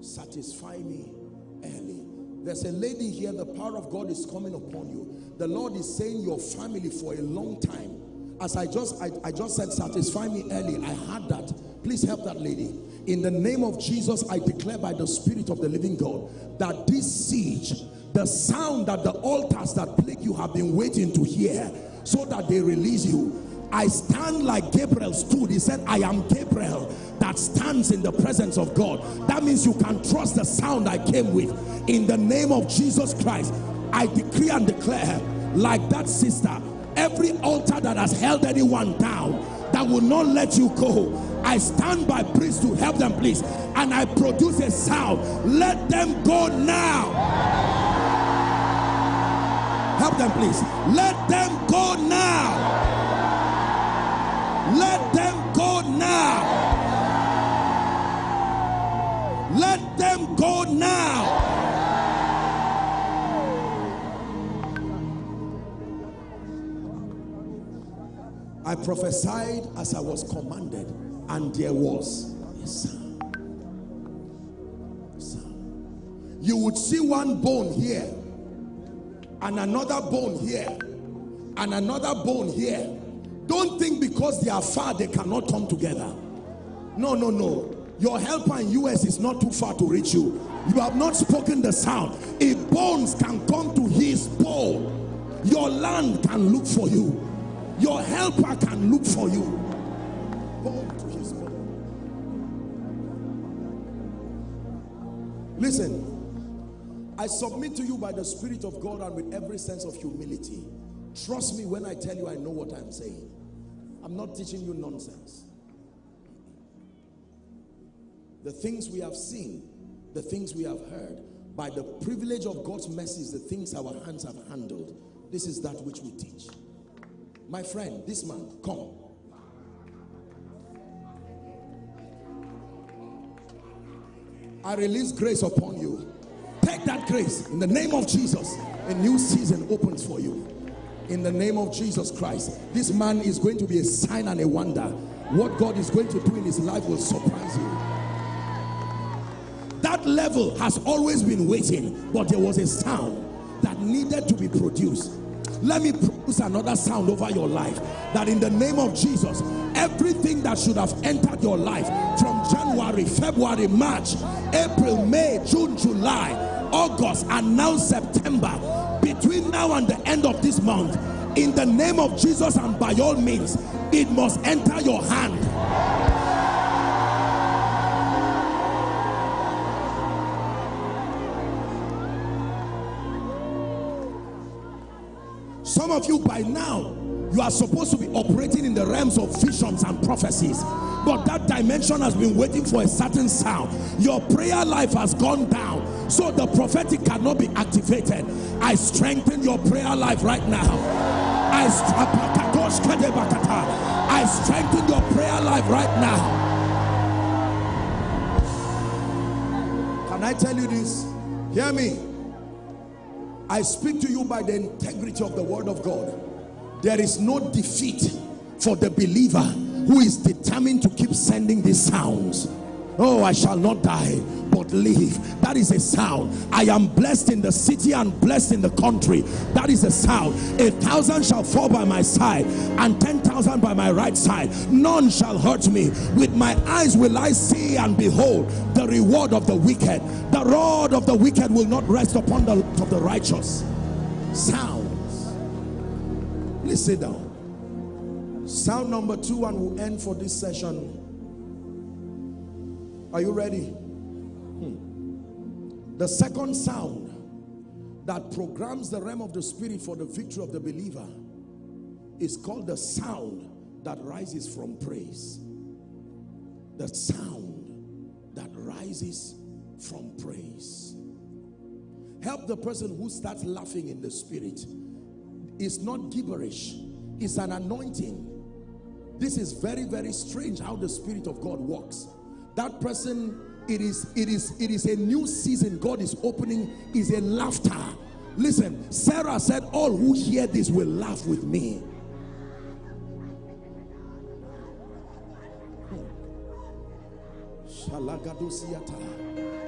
Speaker 1: Satisfy me early. There's a lady here, the power of God is coming upon you. The Lord is saying your family for a long time. As I just I, I just said, satisfy me early. I had that. Please help that lady. In the name of Jesus, I declare by the Spirit of the living God that this siege, the sound that the altars that plague you have been waiting to hear so that they release you I stand like Gabriel stood. He said, I am Gabriel that stands in the presence of God. That means you can trust the sound I came with. In the name of Jesus Christ, I decree and declare, like that sister, every altar that has held anyone down, that will not let you go, I stand by priest to help them, please. And I produce a sound. Let them go now. Help them, please. Let them go now. Let them go now. Let them go now. I prophesied as I was commanded, and there was a sound. You would see one bone here, and another bone here, and another bone here don't think because they are far, they cannot come together. No, no, no. Your helper in US is not too far to reach you. You have not spoken the sound. If bones can come to his bone, your land can look for you. Your helper can look for you. Listen, I submit to you by the Spirit of God and with every sense of humility. Trust me when I tell you I know what I'm saying. I'm not teaching you nonsense. The things we have seen, the things we have heard, by the privilege of God's mercies, the things our hands have handled, this is that which we teach. My friend, this man, come. I release grace upon you. Take that grace in the name of Jesus. A new season opens for you. In the name of Jesus Christ. This man is going to be a sign and a wonder. What God is going to do in his life will surprise you. That level has always been waiting, but there was a sound that needed to be produced. Let me produce another sound over your life that in the name of Jesus, everything that should have entered your life from January, February, March, April, May, June, July, August, and now September, between now and the end of this month, in the name of Jesus and by all means, it must enter your hand. Some of you by now, you are supposed to be operating in the realms of visions and prophecies. But that dimension has been waiting for a certain sound. Your prayer life has gone down. So the prophetic cannot be activated. I strengthen your prayer life right now. I, I strengthen your prayer life right now. Can I tell you this? Hear me. I speak to you by the integrity of the word of God. There is no defeat for the believer who is determined to keep sending these sounds. Oh, I shall not die but live. That is a sound. I am blessed in the city and blessed in the country. That is a sound. A thousand shall fall by my side and ten thousand by my right side. None shall hurt me. With my eyes will I see and behold the reward of the wicked. The rod of the wicked will not rest upon the of the righteous. Sounds. Please sit down. Sound number two, and we'll end for this session. Are you ready? Hmm. The second sound that programs the realm of the spirit for the victory of the believer is called the sound that rises from praise. The sound that rises from praise. Help the person who starts laughing in the spirit. It's not gibberish. It's an anointing. This is very, very strange how the spirit of God works. That person it is it is it is a new season. God is opening is a laughter. Listen sarah said all who hear this will laugh with me.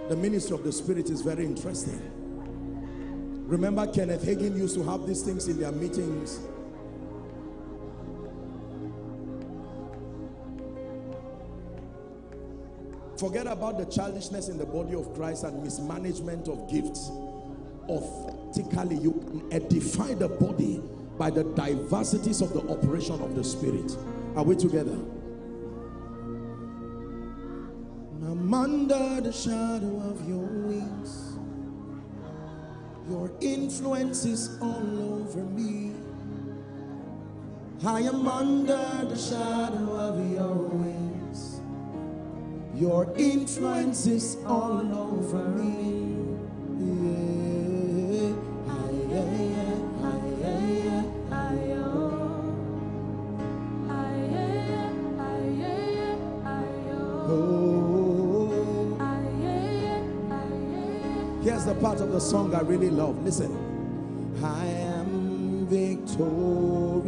Speaker 1: The ministry of the spirit is very interesting. Remember kenneth hagin used to have these things in their meetings Forget about the childishness in the body of Christ and mismanagement of gifts. Authentically, you can edify the body by the diversities of the operation of the Spirit. Are we together? I'm under the shadow of your wings. Your influence is all over me. I am under the shadow of your wings. Your influence is all over me. Here's the part of the song I really love. Listen. I am victorious.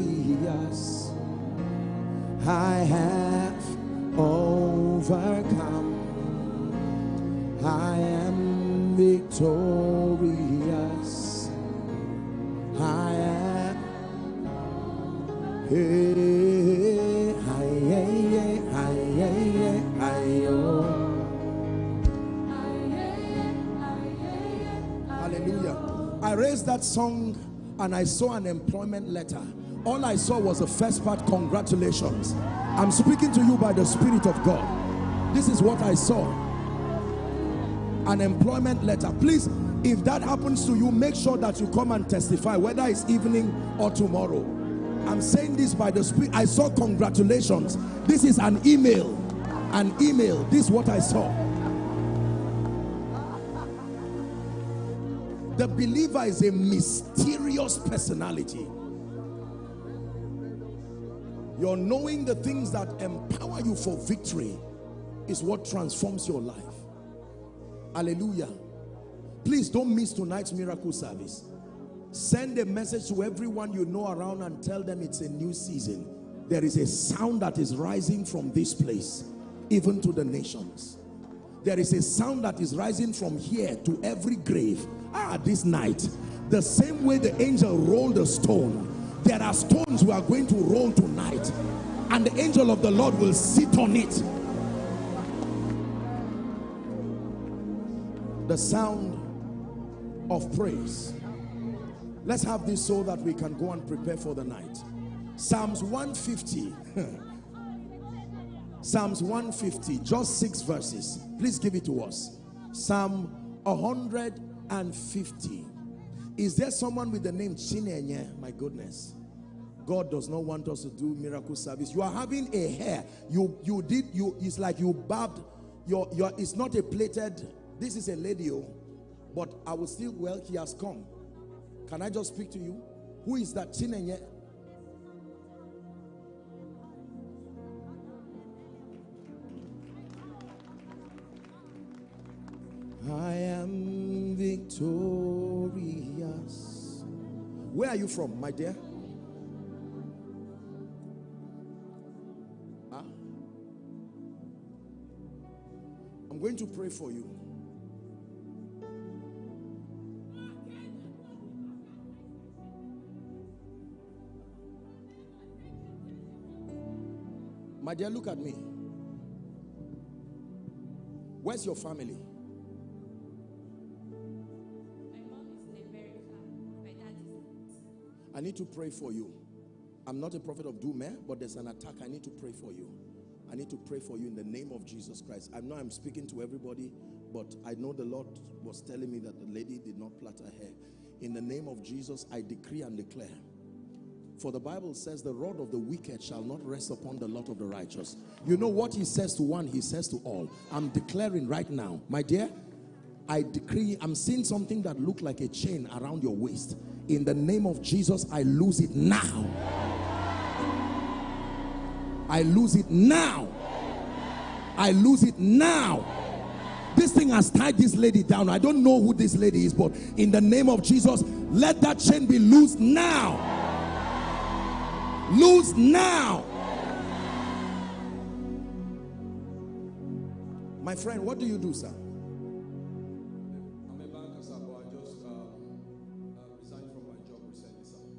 Speaker 1: I have overcome. I am victorious. I am. Hallelujah. I raised that song and I saw an employment letter All I saw was the first part, congratulations. I'm speaking to you by the Spirit of God. This is what I saw. An employment letter. Please, if that happens to you, make sure that you come and testify, whether it's evening or tomorrow. I'm saying this by the Spirit. I saw congratulations. This is an email. An email. This is what I saw. The believer is a mysterious personality. You're knowing the things that empower you for victory is what transforms your life. Hallelujah. Please don't miss tonight's miracle service. Send a message to everyone you know around and tell them it's a new season. There is a sound that is rising from this place, even to the nations. There is a sound that is rising from here to every grave. Ah, this night, the same way the angel rolled a stone, there are stones we are going to roll tonight and the angel of the Lord will sit on it. The sound of praise. Let's have this so that we can go and prepare for the night. Psalms 150. Psalms 150, just six verses. Please give it to us. Psalm 150. Is there someone with the name Chinenye? My goodness. God does not want us to do miracle service. You are having a hair. You you did you it's like you barbed your your it's not a plaited. This is a lady, oh, but I will still well, he has come. Can I just speak to you? Who is that Chinenye? I am victorious. Where are you from, my dear? Huh? I'm going to pray for you. My dear, look at me. Where's your family? My mom is in America. My dad is. I need to pray for you. I'm not a prophet of doom, eh? but there's an attack. I need to pray for you. I need to pray for you in the name of Jesus Christ. I know I'm speaking to everybody, but I know the Lord was telling me that the lady did not plait her hair. In the name of Jesus, I decree and declare. For the Bible says the rod of the wicked shall not rest upon the lot of the righteous. You know what he says to one, he says to all. I'm declaring right now, my dear, I decree, I'm seeing something that looked like a chain around your waist. In the name of Jesus, I lose it now. I lose it now. I lose it now. This thing has tied this lady down. I don't know who this lady is, but in the name of Jesus, let that chain be loosed now. Loose now. My friend, what do you do, sir?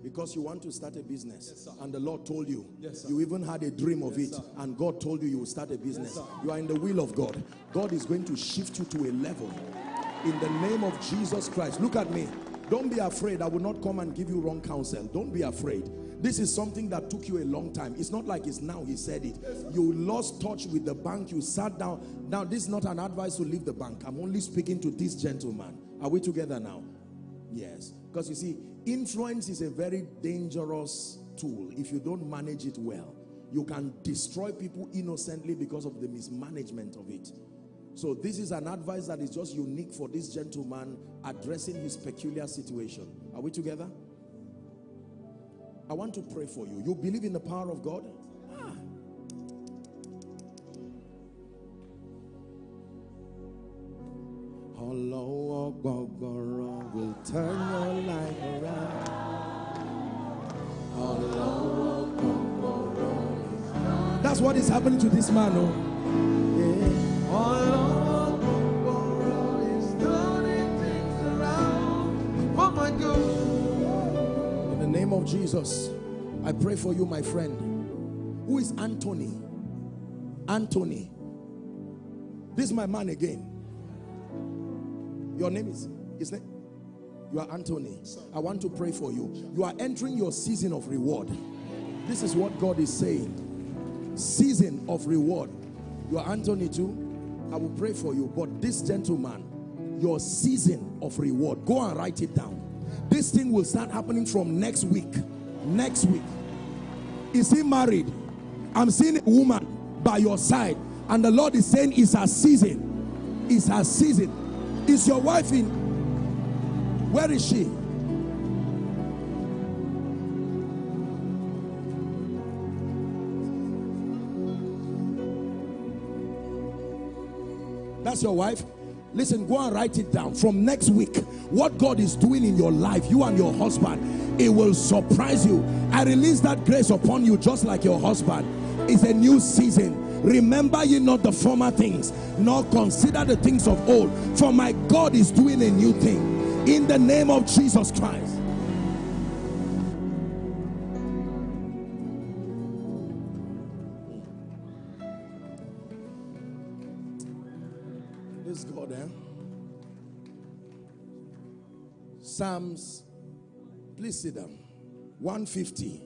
Speaker 1: because you want to start a business yes, and the Lord told you. Yes, you even had a dream of yes, it and God told you you will start a business. You are in the will of God. God is going to shift you to a level. In the name of Jesus Christ. Look at me. Don't be afraid. I will not come and give you wrong counsel. Don't be afraid this is something that took you a long time it's not like it's now he said it you lost touch with the bank you sat down now this is not an advice to leave the bank I'm only speaking to this gentleman are we together now yes because you see Influence is a very dangerous tool if you don't manage it well. You can destroy people innocently because of the mismanagement of it. So this is an advice that is just unique for this gentleman addressing his peculiar situation. Are we together? I want to pray for you. You believe in the power of God? Ah. will turn your life around. That's what is happening to this man. Oh. Yeah. Jesus, I pray for you, my friend. Who is Anthony? Anthony. This is my man again. Your name is, his name, you are Anthony. I want to pray for you. You are entering your season of reward. This is what God is saying. Season of reward. You are Anthony too. I will pray for you. But this gentleman, your season of reward, go and write it down. This thing will start happening from next week. Next week. Is he married? I'm seeing a woman by your side. And the Lord is saying it's her season. It's her season. Is your wife in? Where is she? That's your wife? Listen, go and write it down. From next week, what God is doing in your life, you and your husband, it will surprise you. I release that grace upon you just like your husband. It's a new season. Remember ye not the former things, nor consider the things of old. For my God is doing a new thing. In the name of Jesus Christ. Psalms, please sit down. 150.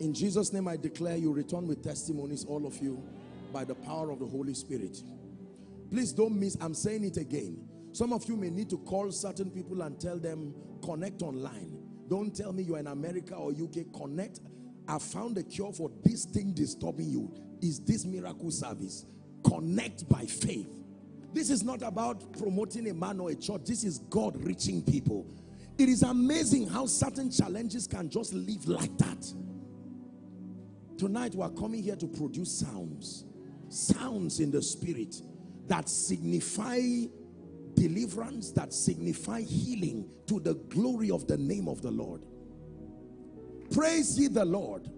Speaker 1: In Jesus' name, I declare you return with testimonies, all of you, by the power of the Holy Spirit. Please don't miss, I'm saying it again. Some of you may need to call certain people and tell them, connect online. Don't tell me you're in America or UK, connect. I found a cure for this thing disturbing you. Is this miracle service? Connect by faith. This is not about promoting a man or a church. This is God reaching people. It is amazing how certain challenges can just live like that. Tonight we are coming here to produce sounds. Sounds in the spirit that signify deliverance, that signify healing to the glory of the name of the Lord. Praise ye the Lord.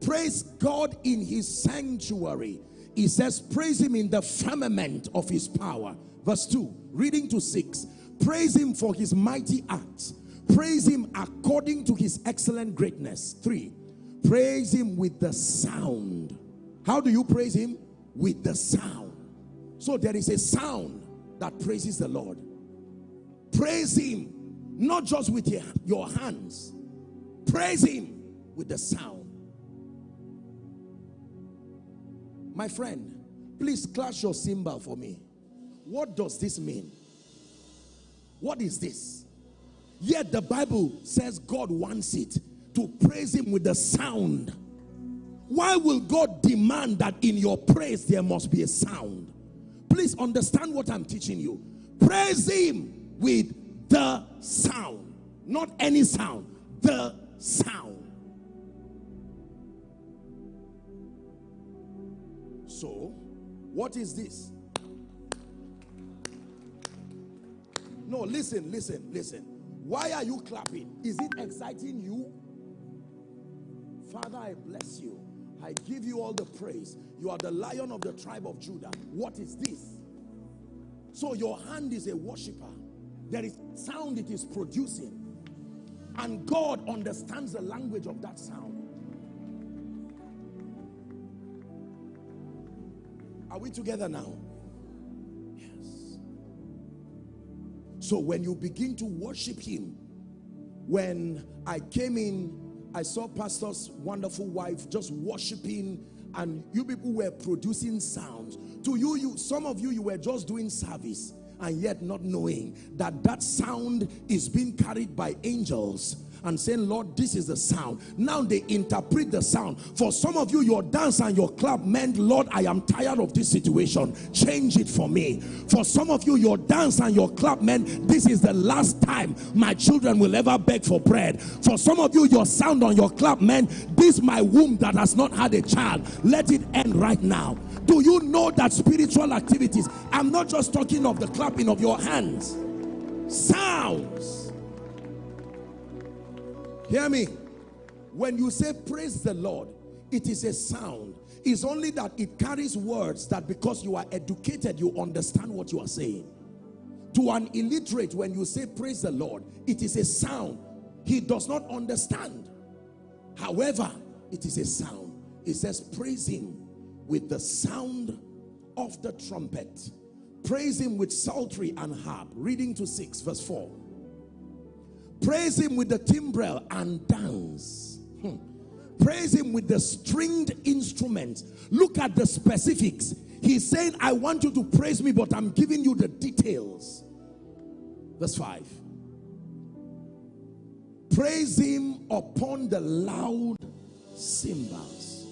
Speaker 1: Praise God in his sanctuary he says, praise him in the firmament of his power. Verse 2, reading to 6. Praise him for his mighty acts. Praise him according to his excellent greatness. 3. Praise him with the sound. How do you praise him? With the sound. So there is a sound that praises the Lord. Praise him, not just with your hands. Praise him with the sound. My friend, please clash your cymbal for me. What does this mean? What is this? Yet the Bible says God wants it to praise him with the sound. Why will God demand that in your praise there must be a sound? Please understand what I'm teaching you. Praise him with the sound. Not any sound, the sound. So, what is this? No, listen, listen, listen. Why are you clapping? Is it exciting you? Father, I bless you. I give you all the praise. You are the lion of the tribe of Judah. What is this? So your hand is a worshiper. There is sound it is producing. And God understands the language of that sound. Are we together now? Yes. So when you begin to worship him, when I came in, I saw pastor's wonderful wife just worshiping and you people were producing sounds. To you, you some of you, you were just doing service and yet not knowing that that sound is being carried by angels and saying, Lord, this is the sound. Now they interpret the sound. For some of you, your dance and your clap meant, Lord, I am tired of this situation. Change it for me. For some of you, your dance and your clap meant, this is the last time my children will ever beg for bread. For some of you, your sound on your clap meant, this my womb that has not had a child. Let it end right now. Do you know that spiritual activities, I'm not just talking of the clapping of your hands, sounds Hear me. When you say praise the Lord, it is a sound. It's only that it carries words that because you are educated, you understand what you are saying. To an illiterate, when you say praise the Lord, it is a sound. He does not understand. However, it is a sound. It says praise him with the sound of the trumpet. Praise him with psaltery and harp. Reading to 6 verse 4. Praise him with the timbrel and dance. Hmm. Praise him with the stringed instrument. Look at the specifics. He's saying, I want you to praise me, but I'm giving you the details. Verse 5. Praise him upon the loud cymbals.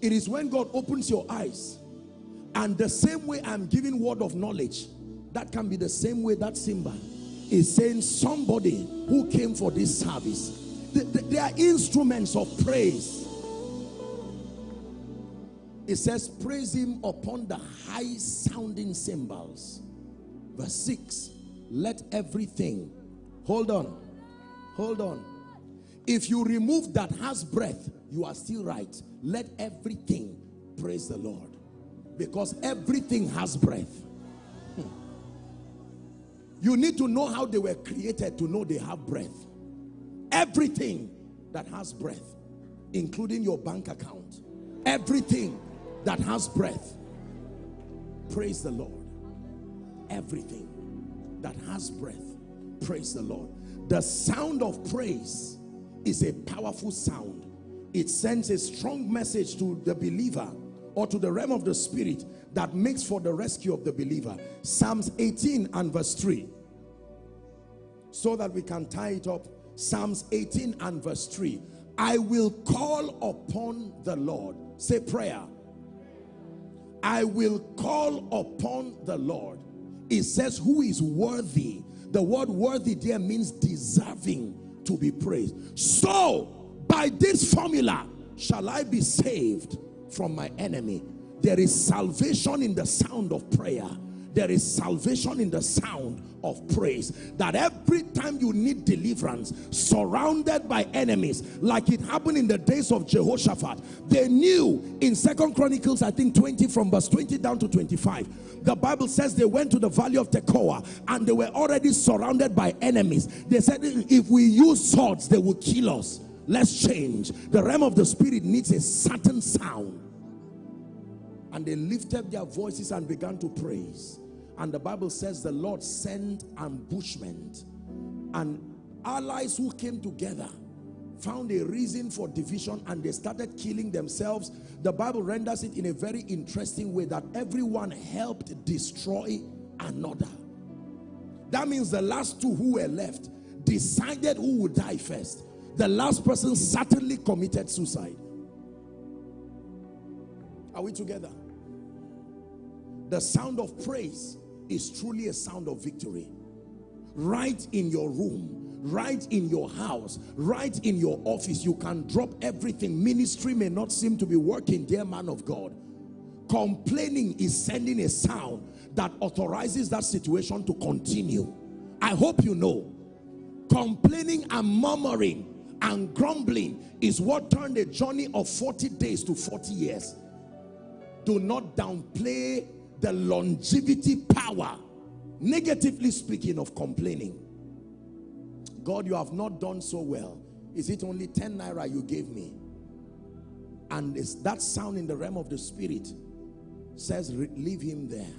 Speaker 1: It is when God opens your eyes and the same way I'm giving word of knowledge, that can be the same way that cymbal is saying somebody who came for this service. They are instruments of praise. It says, praise him upon the high sounding cymbals. Verse 6, let everything, hold on, hold on. If you remove that has breath, you are still right. Let everything praise the Lord. Because everything has breath. You need to know how they were created to know they have breath. Everything that has breath, including your bank account, everything that has breath, praise the Lord. Everything that has breath, praise the Lord. The sound of praise is a powerful sound. It sends a strong message to the believer or to the realm of the spirit that makes for the rescue of the believer. Psalms 18 and verse 3. So that we can tie it up. Psalms 18 and verse 3. I will call upon the Lord. Say prayer. I will call upon the Lord. It says who is worthy. The word worthy there means deserving to be praised. So by this formula shall I be saved from my enemy. There is salvation in the sound of prayer. There is salvation in the sound of praise. That every time you need deliverance surrounded by enemies like it happened in the days of Jehoshaphat they knew in second chronicles I think 20 from verse 20 down to 25 the Bible says they went to the valley of Tekoa and they were already surrounded by enemies. They said if we use swords they will kill us. Let's change. The realm of the spirit needs a certain sound and they lifted their voices and began to praise and the Bible says the Lord sent ambushment and allies who came together found a reason for division and they started killing themselves. The Bible renders it in a very interesting way that everyone helped destroy another. That means the last two who were left decided who would die first. The last person certainly committed suicide. Are we together? The sound of praise is truly a sound of victory. Right in your room, right in your house, right in your office, you can drop everything. Ministry may not seem to be working, dear man of God. Complaining is sending a sound that authorizes that situation to continue. I hope you know. Complaining and murmuring and grumbling is what turned a journey of 40 days to 40 years. Do not downplay the longevity power, negatively speaking, of complaining. God, you have not done so well. Is it only 10 naira you gave me? And it's that sound in the realm of the spirit says, leave him there.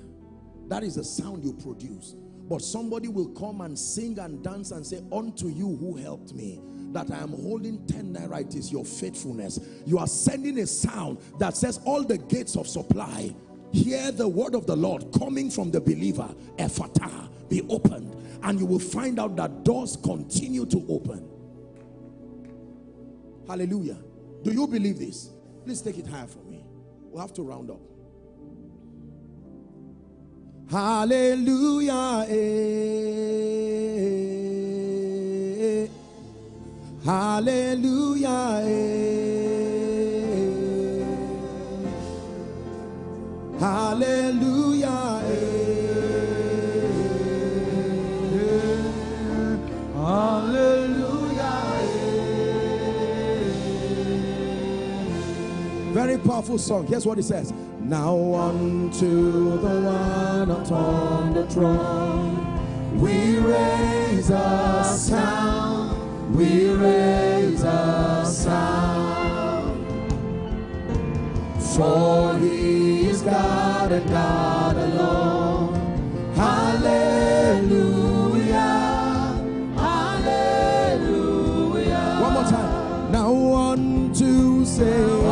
Speaker 1: That is the sound you produce. But somebody will come and sing and dance and say, unto you who helped me that I am holding 10 naira, it is your faithfulness. You are sending a sound that says all the gates of supply hear the word of the Lord coming from the believer, Ephphatha, be opened. And you will find out that doors continue to open. Hallelujah. Do you believe this? Please take it higher for me. We'll have to round up. Hallelujah. Eh, hallelujah. Eh. Hallelujah. Hallelujah. Very powerful song. Here's what it says. Now unto the one upon the throne, we raise a sound, we raise a sound. For he is God and God alone. Hallelujah. Hallelujah. One more time. Now one, say.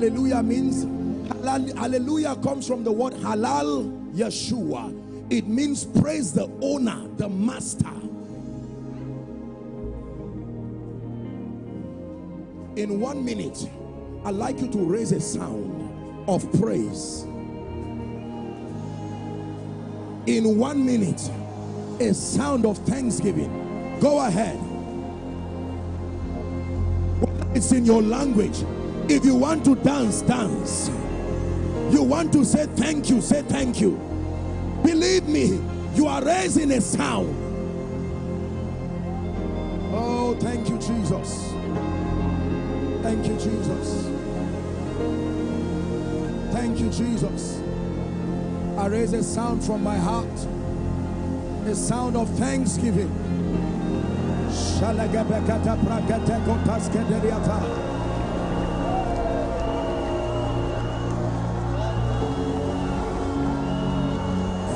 Speaker 1: Hallelujah means? Hallelujah comes from the word halal Yeshua. It means praise the owner, the master. In one minute, I'd like you to raise a sound of praise. In one minute, a sound of thanksgiving. Go ahead. It's in your language. If you want to dance, dance. You want to say thank you, say thank you. Believe me, you are raising a sound. Oh, thank you, Jesus. Thank you, Jesus. Thank you, Jesus. I raise a sound from my heart, a sound of thanksgiving.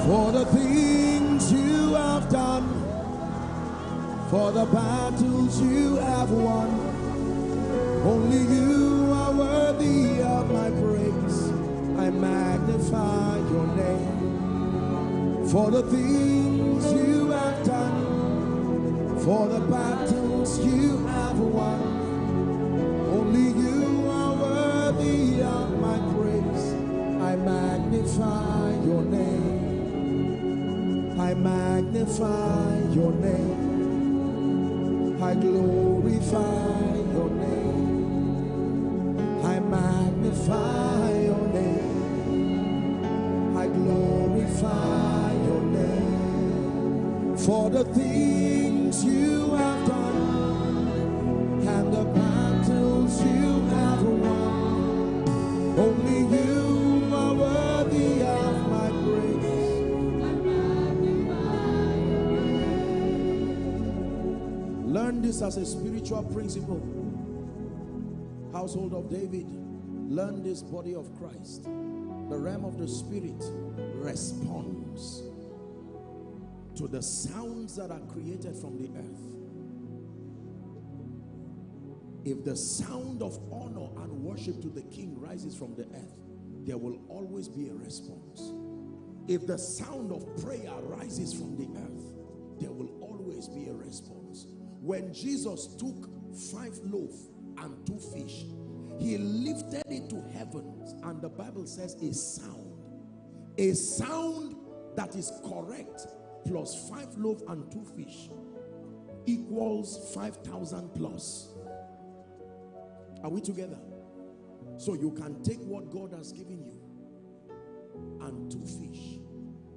Speaker 1: For the things you have done, for the battles you have won. Only you are worthy of my praise. I magnify your name for the things you have done, for the battles you have won. Only you are worthy of my praise. I magnify magnify your name. I glorify your name. I magnify your name. I glorify your name. For the things you have done this as a spiritual principle. Household of David, learn this body of Christ. The realm of the spirit responds to the sounds that are created from the earth. If the sound of honor and worship to the king rises from the earth, there will always be a response. If the sound of prayer rises from the earth, there will always be a response. When Jesus took five loaves and two fish, he lifted it to heavens, and the Bible says a sound, a sound that is correct, plus five loaves and two fish equals 5,000 plus. Are we together? So you can take what God has given you and two fish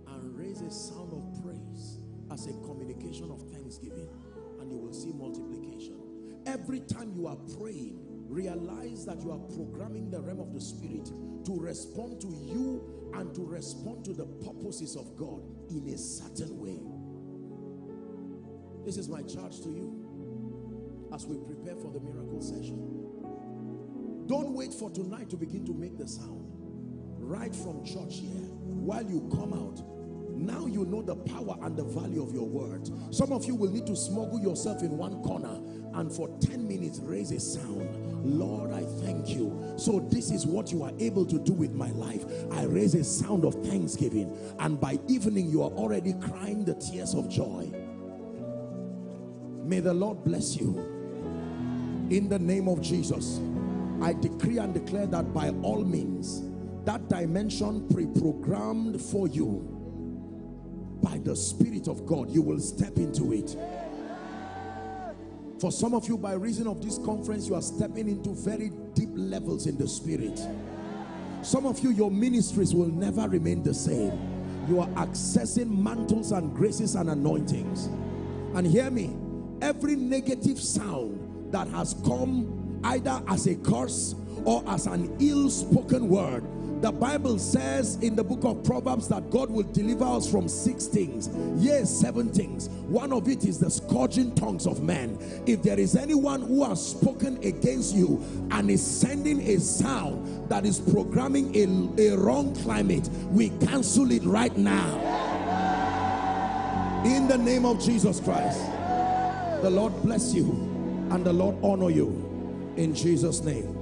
Speaker 1: and raise a sound of praise as a communication of thanksgiving and you will see multiplication. Every time you are praying, realize that you are programming the realm of the spirit to respond to you and to respond to the purposes of God in a certain way. This is my charge to you as we prepare for the miracle session. Don't wait for tonight to begin to make the sound. Right from church here, while you come out, now you know the power and the value of your words. Some of you will need to smuggle yourself in one corner and for 10 minutes raise a sound. Lord, I thank you. So this is what you are able to do with my life. I raise a sound of thanksgiving and by evening you are already crying the tears of joy. May the Lord bless you. In the name of Jesus, I decree and declare that by all means, that dimension pre-programmed for you by the Spirit of God, you will step into it. For some of you, by reason of this conference, you are stepping into very deep levels in the Spirit. Some of you, your ministries will never remain the same. You are accessing mantles and graces and anointings. And hear me, every negative sound that has come either as a curse or as an ill-spoken word the Bible says in the book of Proverbs that God will deliver us from six things. Yes, seven things. One of it is the scourging tongues of men. If there is anyone who has spoken against you and is sending a sound that is programming a, a wrong climate, we cancel it right now. In the name of Jesus Christ. The Lord bless you and the Lord honor you in Jesus' name.